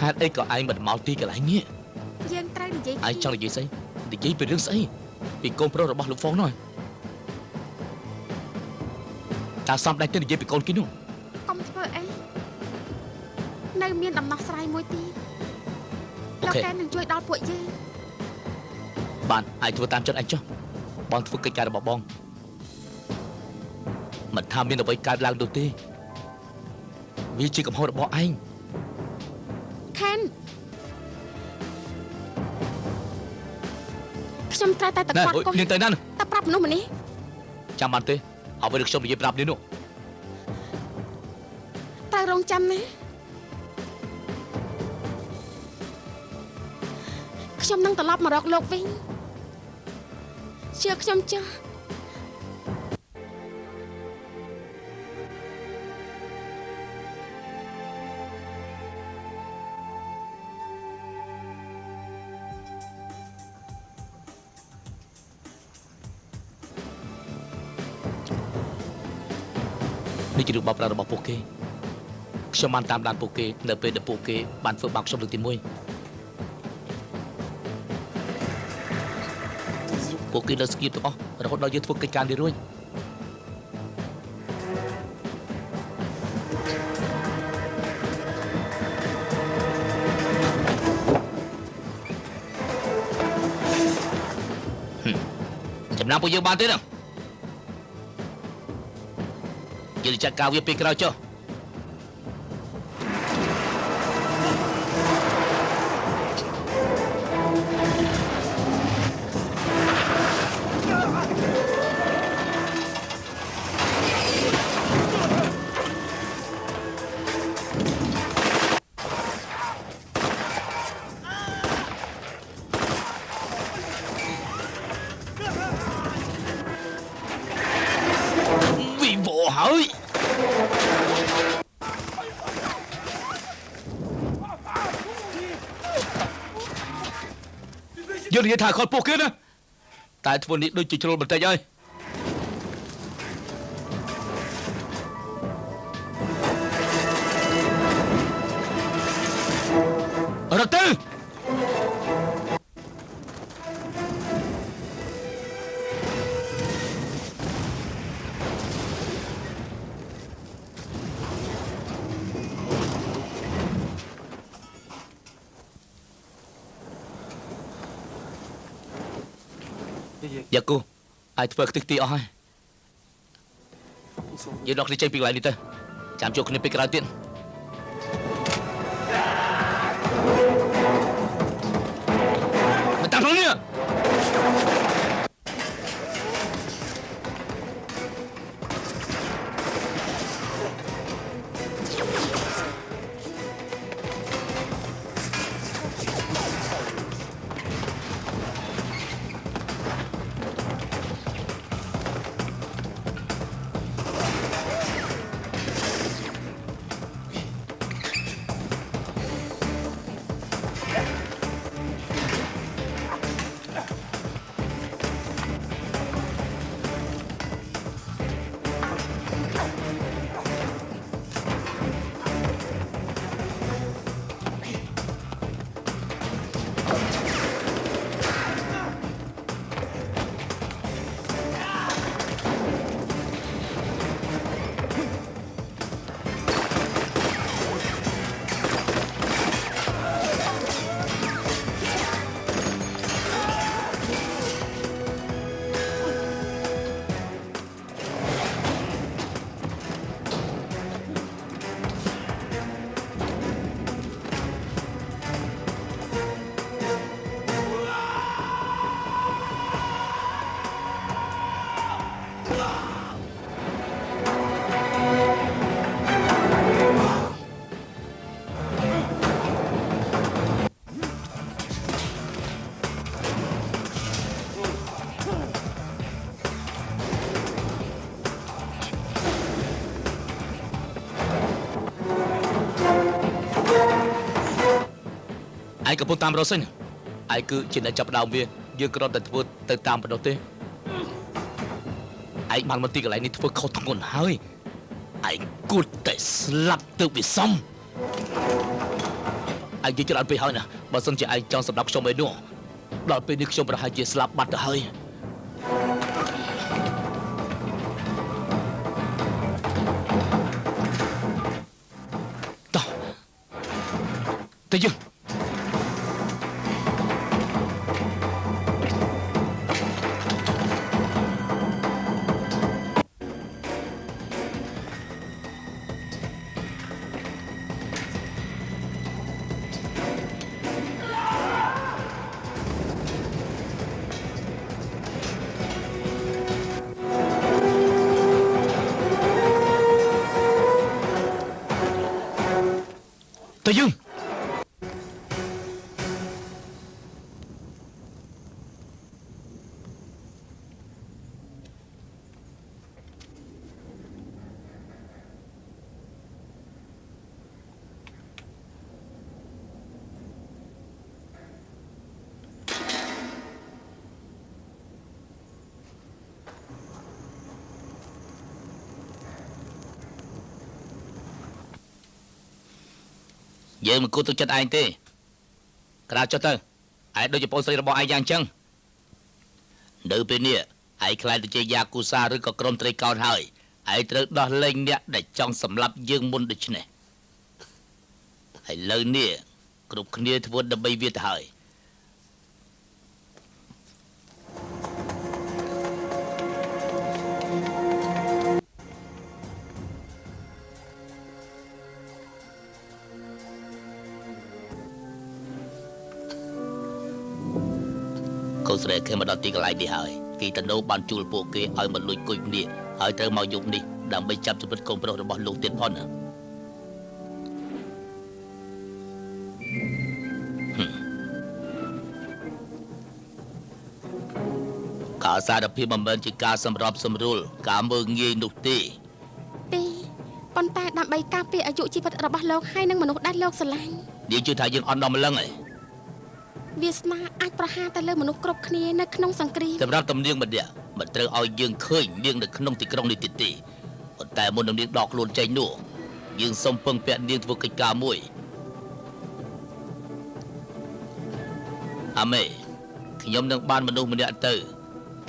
ហេតុអីក៏ឯងមិនមកទីកន្លែងនេះយើងត្រូវនិយាយឯងចង់និយាយស្អីនិយាយពីរឿងស្អីពីកូនប្រុសរបស់លោកហ្វុងនោះតើសំដែងទៅនិយាយពីកូនគេនោះកុំធ្វើអីនៅមានដំណោះស្រាយមួយទៀតលោកកែនឹងជួយដល់ពួកយើងបានអាចធ្វើតាមចិត្តឯងចុះបងធ្វើកិច្ចការរបស់បងមិនថាមានអ្វីកើតឡើងនោះទេវាជាកំហុសរបស់ឯង ខេនខ្ញុំត្រូវតែទៅណែគាត់អុយកុំនាងទៅណានោះតែប្រាប់មនុស្សម្នេះចាំបានទេអ្វីដែលខ្ញុំនិយាយប្រាប់នាងនោះត្រូវរងចាំណាខ្ញុំនឹងត្រឡប់មករកលោកវិញជឿខ្ញុំចុះ នេះជារឿងបោកប្រាស់របស់ពួកគេខ្ញុំបានតាមដានពួកគេនៅពេលដែលពួកគេបានធ្វើបាបខ្ញុំលើកទី1ពួកគេលើស្គៀបទាំងអស់រហូតដល់យើងធ្វើកិច្ចការនេះរួចហឹមចំណាំពួកយើងបានទេណា យើងចាត់ការវាពេលក្រោយចុះ Dương thì thả khỏi bộ kia nè Tại thua ní đôi chỉ cho một tay ơi Ở អាចធ្វើខ្ទិះទីអស់ហើយសូមយើងដកគ្នាចេញពីកន្លែងនេះទៅចាំជួបគ្នាពេលក្រោយទៀត ឯងកំពុងតាមរកសិនឯងគឺជាអ្នកចាប់ផ្ដើមវាយើងគ្រាន់តែធ្វើទៅតាមប៉ុណ្ណោះទេឯងបានមកទីកន្លែងនេះធ្វើខុសធ្ងន់ហើយឯងគួរតែស្លាប់ទៅវាសមឯងនិយាយច្រើនពេកហើយណាបើសិនជាឯងចង់សម្រាប់ខ្ញុំឯនោះដល់ពេលនេះខ្ញុំប្រហែលជាស្លាប់បាត់ទៅហើយ យើងមិនគួរទុកចិត្តឯងទេក្រៅចុះទៅឯងដូចជាប្អូនស្រីរបស់ឯងយ៉ាងចឹងនៅពេលនេះឯងខ្លាចទៅជាយ៉ាគូសាឬក៏ក្រុមត្រីកោណហើយឯងត្រូវដោះលែងអ្នកដែលចង់សម្លាប់យើងមុនដូច្នេះឥឡូវនេះគ្រប់គ្នាធ្វើដើម្បីវាទៅហើយ នស្រីគេមកដល់ទីកន្លែងនេះហើយគេតណូបានជួលពួកគេឲ្យមកលួចគុយនេះហើយត្រូវមកយប់នេះដើម្បីចាប់ជីវិតកូនប្រុសរបស់លោកទៀតផងណាហឹមការសារភាពមិនមែនជាការសម្របសម្រួលការមើងងាយនោះទេទេប៉ុន្តែដើម្បីការពារអាយុជីវិតរបស់លោកហើយនិងមនុស្សដែលលោកស្រឡាញ់នាងជឿថាយើងអត់ដល់ម្លឹងឯង វាសនាអាចប្រហារទៅលើមនុស្សគ្រប់គ្នានៅក្នុងសង្គ្រាមសម្រាប់តំនាងម្នាក់មិនត្រូវឲ្យយើងឃើញនាងនៅក្នុងទីក្រុងនេះទៀតទេប៉ុន្តែមុននឹងនាងដកខ្លួនចេញនោះយើងសូមពឹងពាក់នាងធ្វើកិច្ចការមួយអាមេខ្ញុំនឹងបានមនុស្សម្នាក់ទៅ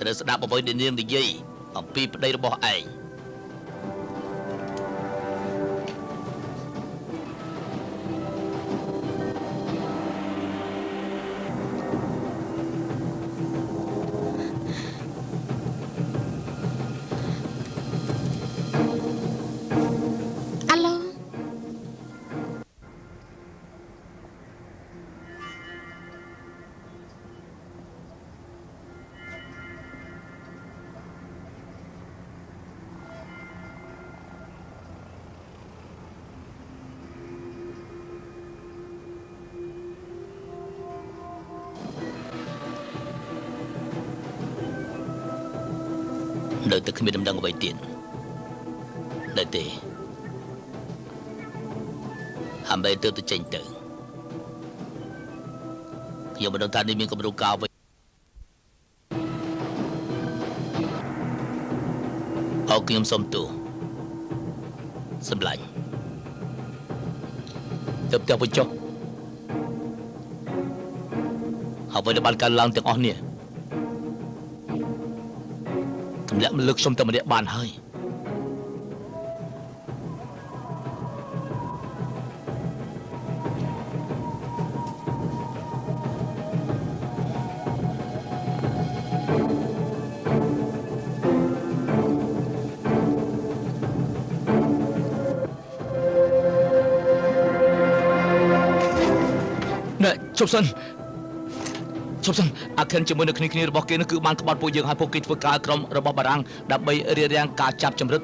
ត្រូវស្ដាប់អ្វីដែលនាងនិយាយអំពីប្តីរបស់ឯង ថានេះមានគម្រោងការអ្វីអោខ្ញុំសុំទោសសម្លាញ់ទៅផ្ទះវិញចុះអ្វីដែលបានកើតឡើងទាំងអស់នេះទម្លាក់មកលើកខ្ញុំតែម្នាក់បានហើយ ជប់សិនជប់សិនអាខិនជាមួយនឹងគ្នាគ្នារបស់គេនោះគឺបានក្បត់ពួកយើងឲ្យពួកគេធ្វើការក្រុមរបស់បារាំងដើម្បីរារាំងការចាប់ចម្រិត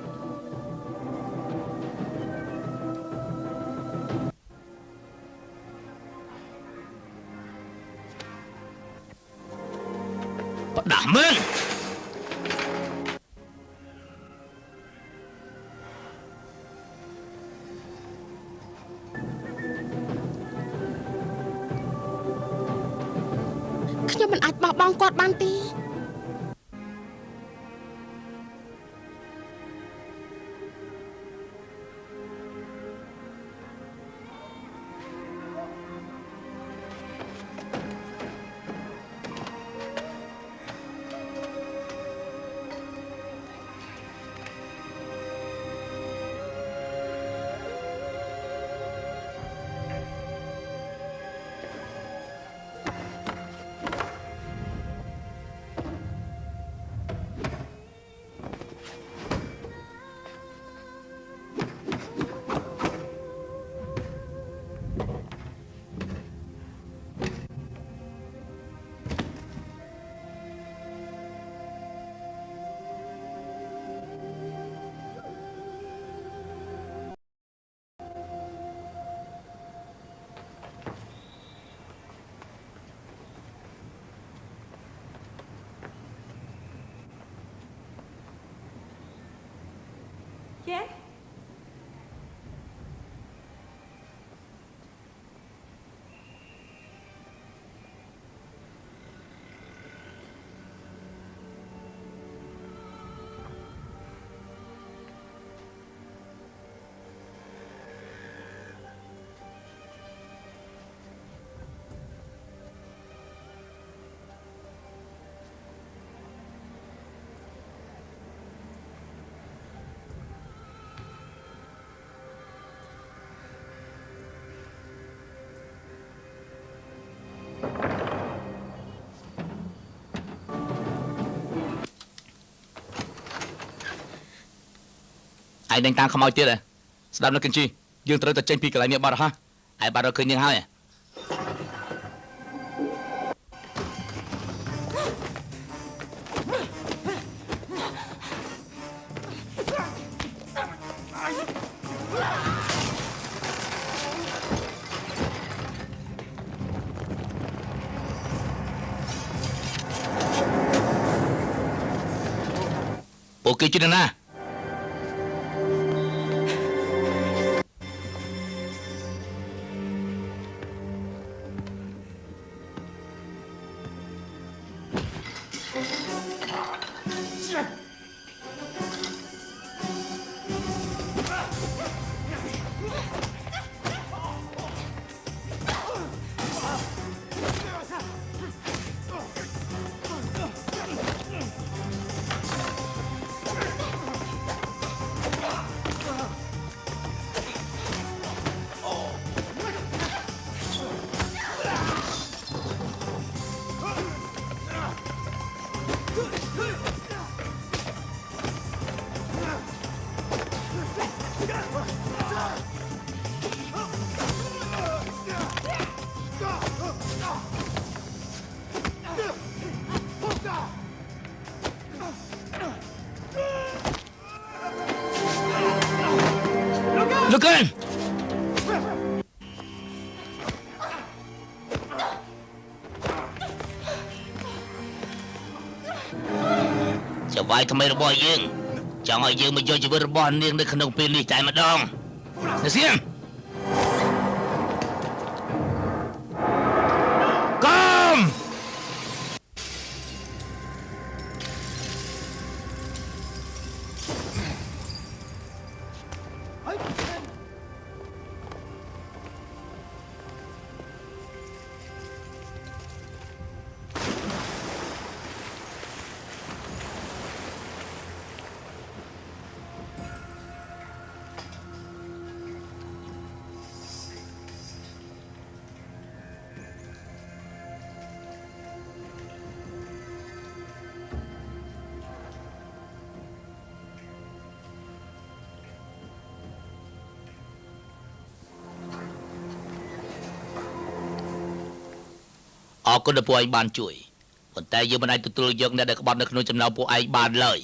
ឯងនឹងតាមខ្មោចទៀតហ៎ស្ដាប់នៅគិនជីយើងត្រូវតែចេញពីកន្លែងនេះបាត់ហ่ะឯងបាត់រកឃើញយើងហើយហ៎ពួកគេជានរណា វាយថ្មីរបស់យើងចង់ឲ្យយើងមកយកជីវិតរបស់នាងនៅក្នុងពេលនេះតែម្ដងណាសៀង គុណដែលពួកឯងបានជួយប៉ុន្តែយើងមិនអាចទទួលយកអ្នកដែលក្បត់នៅក្នុងចំណោមពួកឯងបានឡើយ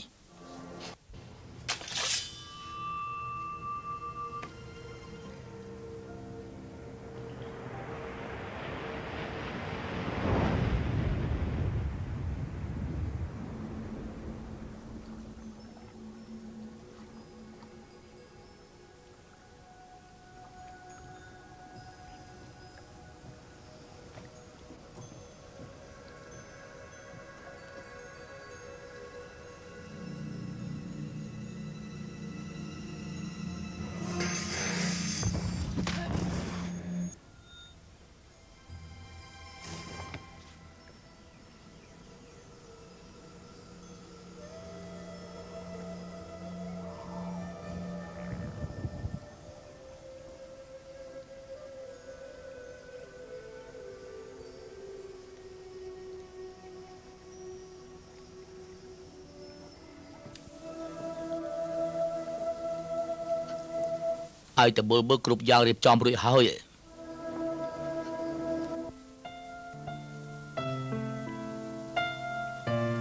ឲ្យតបុលមើលគ្រប់យ៉ាងរៀបចំរួចហើយឯង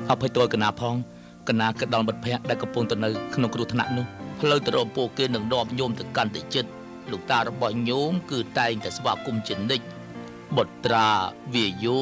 អភ័យទោលកណាផងកណាគិតដល់មិត្តភ័ក្តិដែលកំពុងទៅនៅក្នុងគ្រោះថ្នាក់នោះផ្លូវទៅរកពួកគេនឹងនាំញោមទៅកាន់តែចិត្តលោកតារបស់ញោមគឺតែងតែស្វាគមន៍ជានិច្ចបុត្រាវាយោ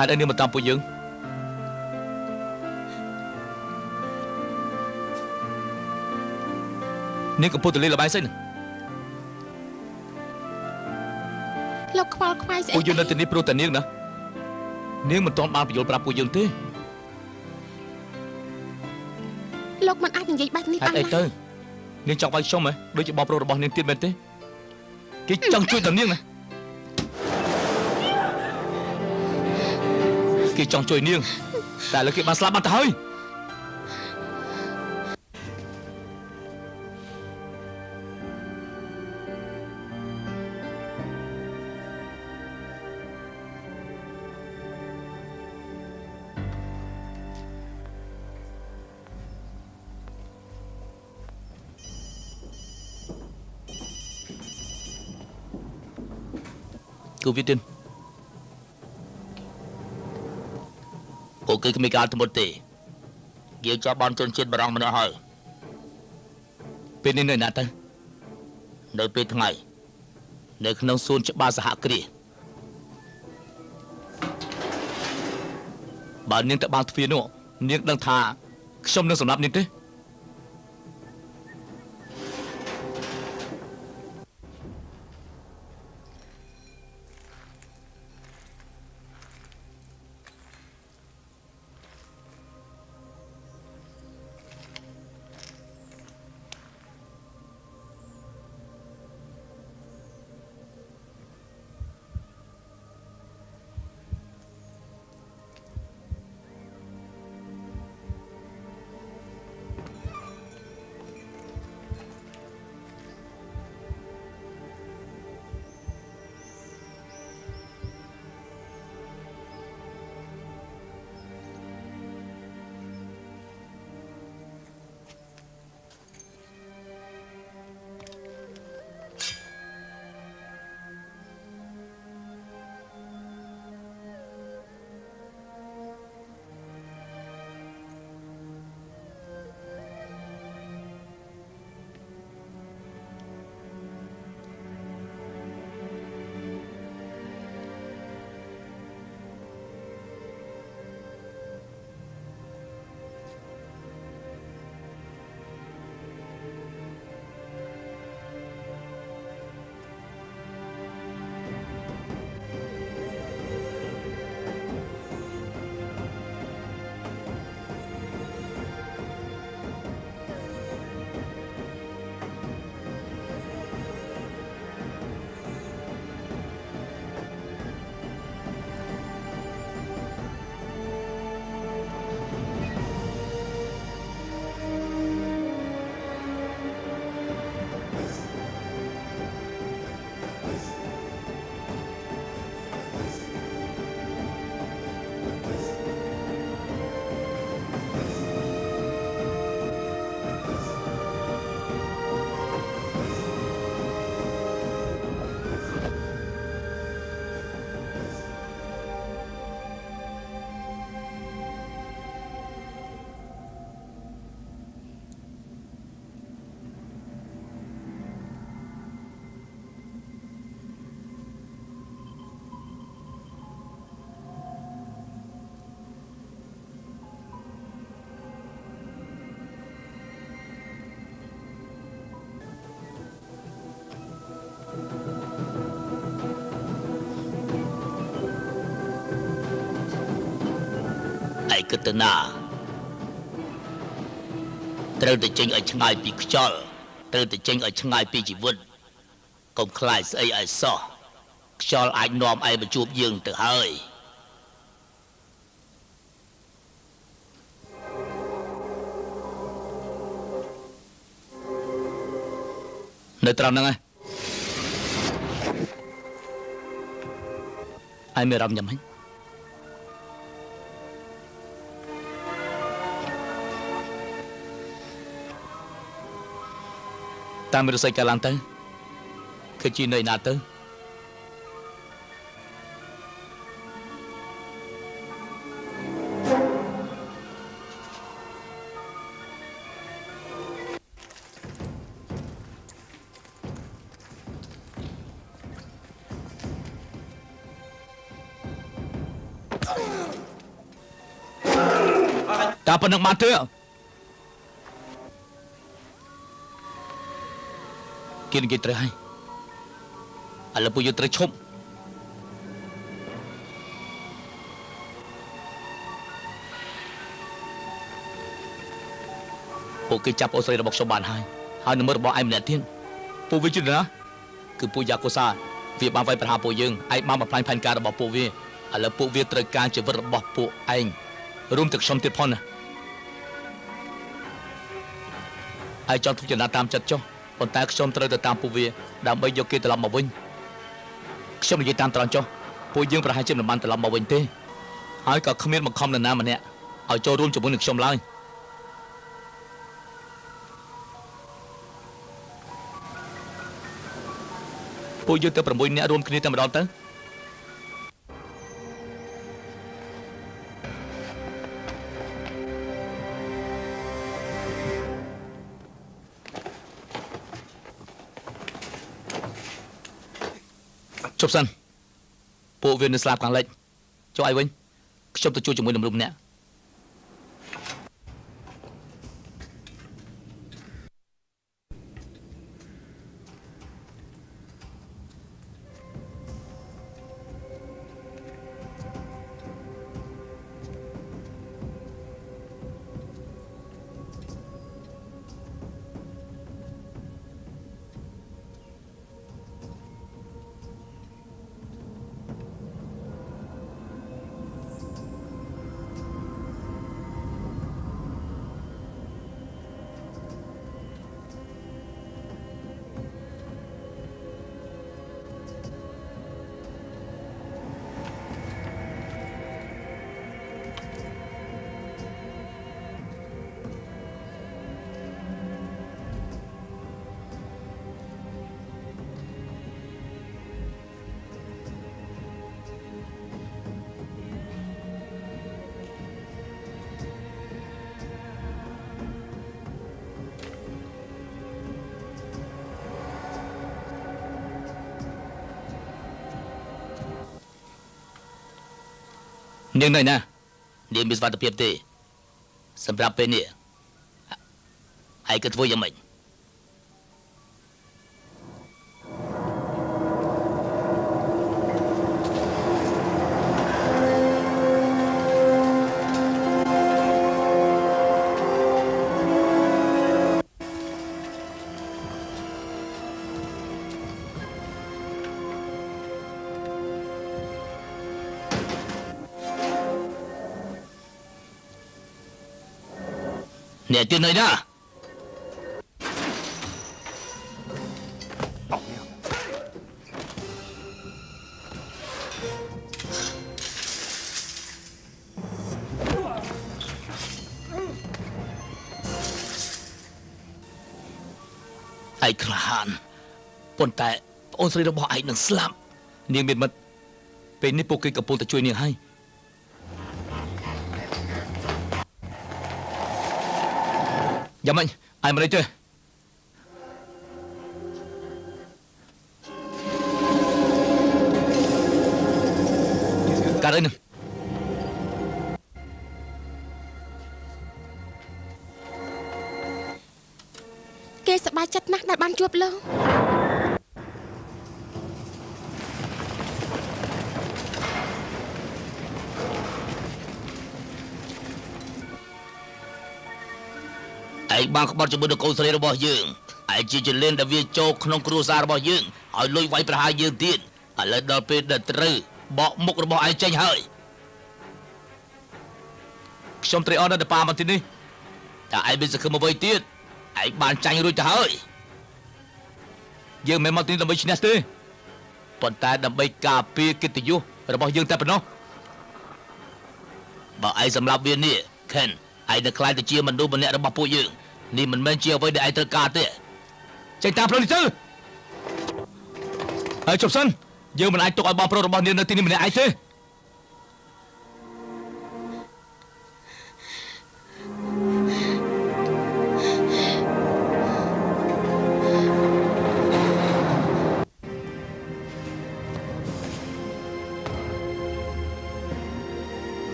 ហេតុអីនាងមកតាមពួកយើងនាងកំពុងទៅលេងល្បែងសិនលោកខ្វល់ខ្វាយស្អីពួកយើងនៅទីនេះព្រោះតែនាងណានាងមិនទាន់បានបញ្យល់ប្រាប់ពួកយើងទេលោកមិនអាចនិយាយបែបនេះហេបានតុអីទៅនាងចង់វាយខ្ញុំហ៎ដូចជាបងប្រុសរបស់នាងទៀតមែនទេគេចង់ជួយតែនាងណា គេចង់ជួយនាងតែឥឡូវគេបានស្លាប់បាត់ទៅហើយគឺវាទៀត គេគ្មានការធ្មត់ទេយើងចាប់បានជនជាតិបារាំងម្នាក់ហើយពេលនេះនៅណាទៅនៅពេលថ្ងៃនៅក្នុងសួនច្បារសហគ្រាសបើនាងទៅបានទ្វារនោះនាងដឹងថាខ្ញុំនឹងសម្លាប់នាងទេ គិតទៅណាត្រូវតែចេញឲ្យឆ្ងាយពីខ្យល់ត្រូវតែចេញឲ្យឆ្ងាយពីជីវិតកុំខ្លាចស្អីឲ្យសោះខ្យល់អាចនាំឯងមកជួបយើងទៅហើយនៅត្រង់ហ្នឹងឯងឯងមានអារម្មណ៍យ៉ាងម៉េច តាមរស័យកាលឡើងទៅគឺជីនៅឯណាទៅតាប៉ុណ្្នឹងបានទេ គេនិយាយត្រូវហើយឥឡូវពួកយើងត្រូវឈប់ពួកគេចាប់អូស្រីរបស់ខ្ញុំបានហើយហើយនឹងមើលរបស់ឯងម្នាក់ទៀតពួកវាជាណាគឺពួកយ៉ាកូសាវាបានវាយប្រហារពួកយើងឯងបានបំផ្លាញផែនការរបស់ពួកវាឥឡូវពួកវាត្រូវការជីវិតរបស់ពួកឯងរួមទាំងខ្ញុំទៀតផងណាហើយចង់ធ្វើចំណាតាមចិត្តចុះ ប៉ុន្តែខ្ញុំត្រូវទៅតាមពួកវាដើម្បីយកគេត្រឡប់មកវិញខ្ញុំនិយាយតាមត្រង់ចុះពួកយើងប្រហែលជាមិនបានត្រឡប់មកវិញទេហើយក៏គ្មានបង្ខំនរណាម្នាក់ឲ្យចូលរួមជាមួយនឹងខ្ញុំឡើយពួកយើងទៅ6នាក់រួមគ្នាតែម្ដងទៅ ជប់សិនពួកវានៅស្លាប់ខាងលិចចុះឲ្យវិញខ្ញុំទៅជួយជាមួយនឹងមនុស្សម្នាក់ នាងនៅណានាងមានសុវត្ថិភាពទេសម្រាប់ពេលនេះហើយគិតធ្វើយ៉ាងម៉េច អ្នកទៀតនៅណាឯងក្លាហានប៉ុន្តែប្អូនស្រីរបស់ឯងនឹងស្លាប់នាងមានមិត្តពេលនេះពួកគេកំពុងតែជួយនាងហើយ យ៉ាងម៉េចឯងមិនអីទេកាត់អីនឹងគេសប្បាយចិត្តណាស់ដែលបានជួបលោក ឯងបានក្បត់ជាមួយនឹងកូនស្រីរបស់យើងឯងជាចលៀនដែលវាចូលក្នុងគ្រួសាររបស់យើងឲ្យលុយវាយប្រហារយើងទៀតឥឡូវដល់ពេលដែលត្រូវបកមុខរបស់ឯងចេញហើយខ្ញុំត្រេកអរណាស់ដែលប៉ាមកទីនេះតែឯងមានសង្ឃឹមអ្វីទៀតឯងបានចាញ់រួចទៅហើយយើងមិនមកទីនេះដើម្បីឈ្នះទេប៉ុន្តែដើម្បីការពារកិត្តិយសរបស់យើងតែប៉ុណ្ណោះបើឯងសម្លាប់វានេះខិនឯងនឹងខ្លាចទៅជាមនុស្សម្នាក់របស់ពួកយើង នេះមិនមែនជាអ្វីដែលឯងត្រូវការទេចេញតាមផ្លូវនេះទៅហើយជប់សិនយើងមិនអាចទុកឲ្យបងប្រុសរបស់នាងនៅទីនេះម្នាក់ឯងទេទេ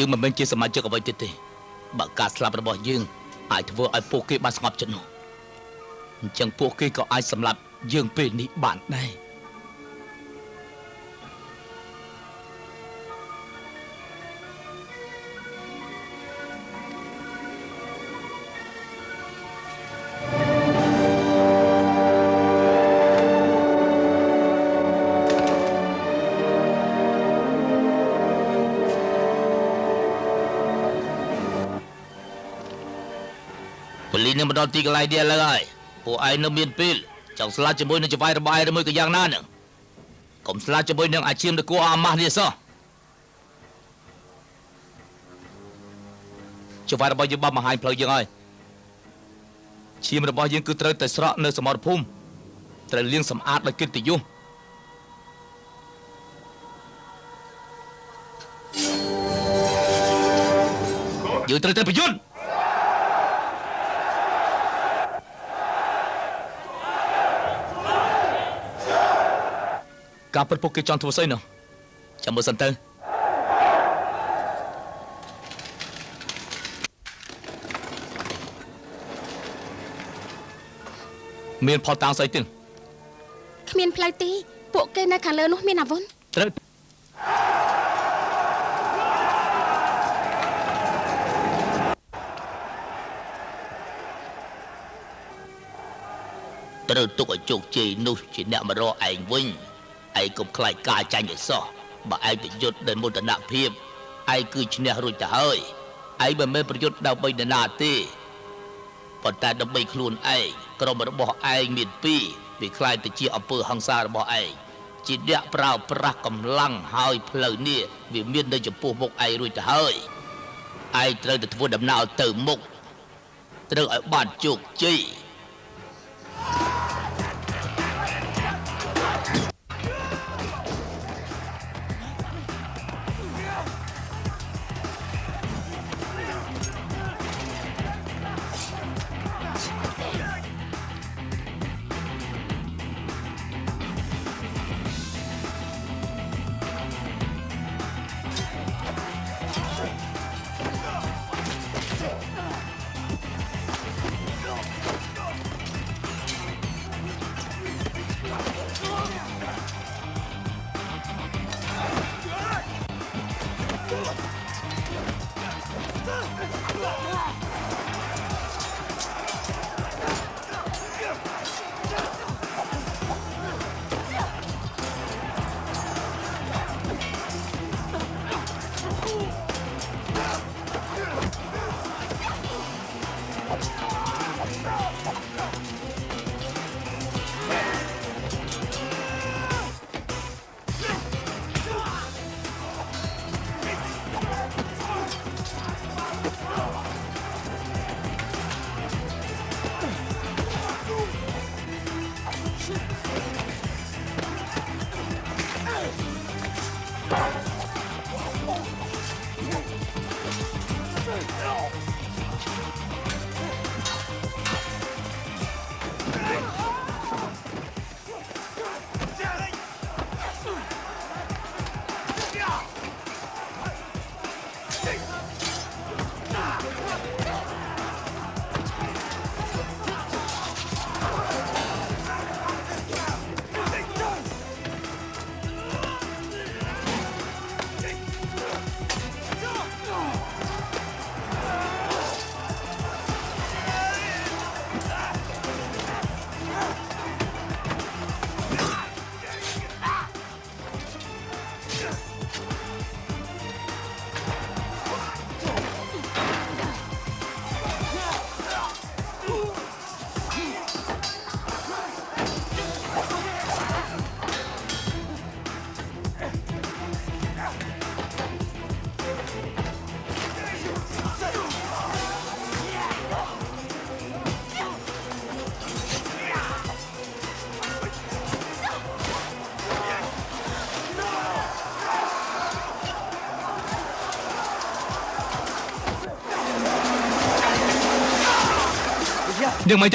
យើងមិនមែនជាសមាជិកអ្វីទៀតទេបើការស្លាប់របស់យើងអាចធ្វើឲ្យពួកគេបានស្ងប់ចិត្តនោះអញ្ចឹងពួកគេក៏អាចសម្លាប់យើងពេលនេះបានដែរ ប៉ូលីសនឹងមកដល់ទីកន្លែងនេះឥឡូវហើយពួកឯងនៅមានពេលចង់ស្លាប់ជាមួយនឹងចវាយរបស់ឯងឬមួយក៏យ៉ាងណានឹងកុំស្លាប់ជាមួយនឹងអាឈាមនគរអាម៉ាស់នេះសោះចវាយរបស់យើងបានបង្ហាញផ្លូវយើងហើយឈាមរបស់យើងគឺត្រូវតែស្រក់នៅសមរភូមិត្រូវលាងសម្អាតដោយកិត្តិយសយើងត្រូវតែប្រយុទ្ធ ការពិតពួកគេចង់ធ្វើស្អីនោះចាំមើលសិនទៅមានផតតាំងស្អីទៀតគ្មានផ្លូវទី ពួកគេនៅខាងលើនោះមានអាវុធត្រូវត្រូវទុកឲ្យជោគជ័យនោះជាអ្នកមករកឯងវិញ ឯងកុំខ្លាចការចាញ់ឲ្យសោះបើឯងប្រយុទ្ធដោយមោទនភាពឯងគឺឈ្នះរួចទៅហើយឯងមិនមែនប្រយុទ្ធដើម្បីនរណាទេប៉ុន្តែដើម្បីខ្លួនឯងក្រុមរបស់ឯងមានពីរវាខ្លាចទៅជាអំពើហិង្សារបស់ឯងជាអ្នកប្រើប្រាស់កម្លាំងហើយផ្លូវនេះវាមាននៅចំពោះមុខឯងរួចទៅហើយឯងត្រូវតែធ្វើដំណើរទៅមុខត្រូវឲ្យបានជោគជ័យ យើងមិ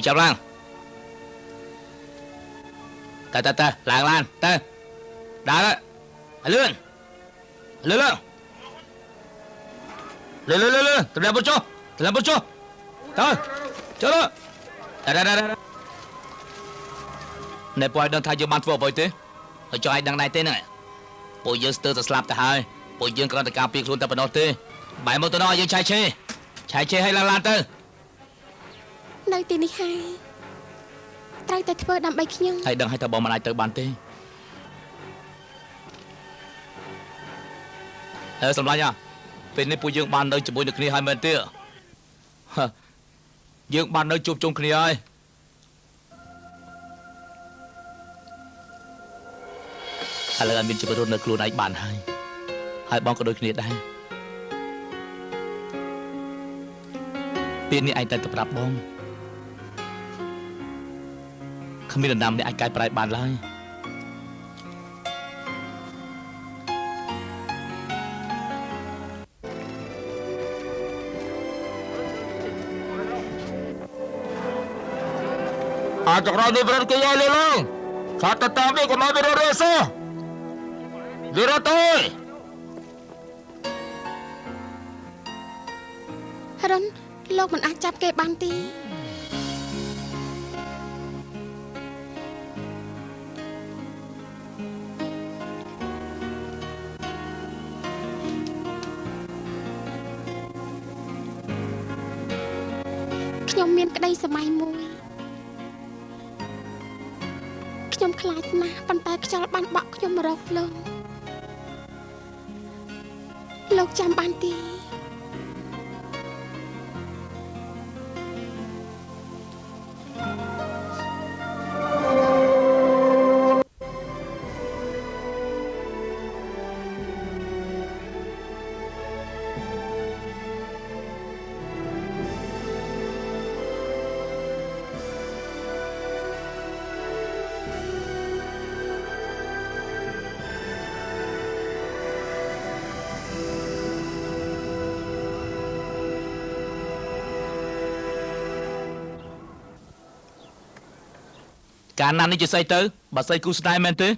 នទេហុយចាប់ឡើងតើតើតើឡើងឡានតើដើរលឿនលឿនលឿនលឿនលឿនលឿនត្រឡប់មកចុះត្រឡប់មកចុះតើចូលតើតើតើណែពួកឲ្យដឹងថាយើងបានធ្វើអ្វីទេហើយចង់ឲ្យដឹងដែរទេហ្នឹងពួកយើងស្ទើរតែស្លាប់ទៅហើយពួកយើងគ្រាន់តែការពារខ្លួនតែប៉ុណ្ណោះទេបែរមកទៅដល់យើងឆែកឆេឆែកឆេឲ្យឡើងឡានទៅ នៅទីនេះហើយត្រូវតែធ្វើដើម្បីខ្ញុំហើយដឹងហើយថាបងមិនអាចទៅបានទេអើសម្លាញ់អ่ะពេលនេះពួកយើងបាននៅជាមួយនឹងគ្នាហើយមែនទេយើងបាននៅជួបជុំគ្នាហើយឥឡូវអត់មានជីវិតរស់នៅខ្លួនឯងបានហើយហើយបងក៏ដូចគ្នាដែរពេលនេះឯងតែទៅប្រាប់បង គ្មាននរណាម្នាក់អាចកែប្រែបានឡើយអាចក្រោយនេះប្រនគេយកលលងខាត់ទៅតាមនេះកុំឲ្យវារត់រសោះវារត់ទៅរុនលោកមិនអាចចាប់គេបានទេ មានក្តីសម័យមួយខ្ញុំខ្លាចណាស់ប៉ុន្តែខ្យល់បានបក់ខ្ញុំរកលោកលោកចាំបានទេ កាលណានេះជាស្អីទៅបើស្អីគូស្នេហ៍មែនទេ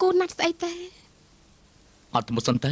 គូណាត់ស្អីទេអត់ទៅមុខសិនទៅ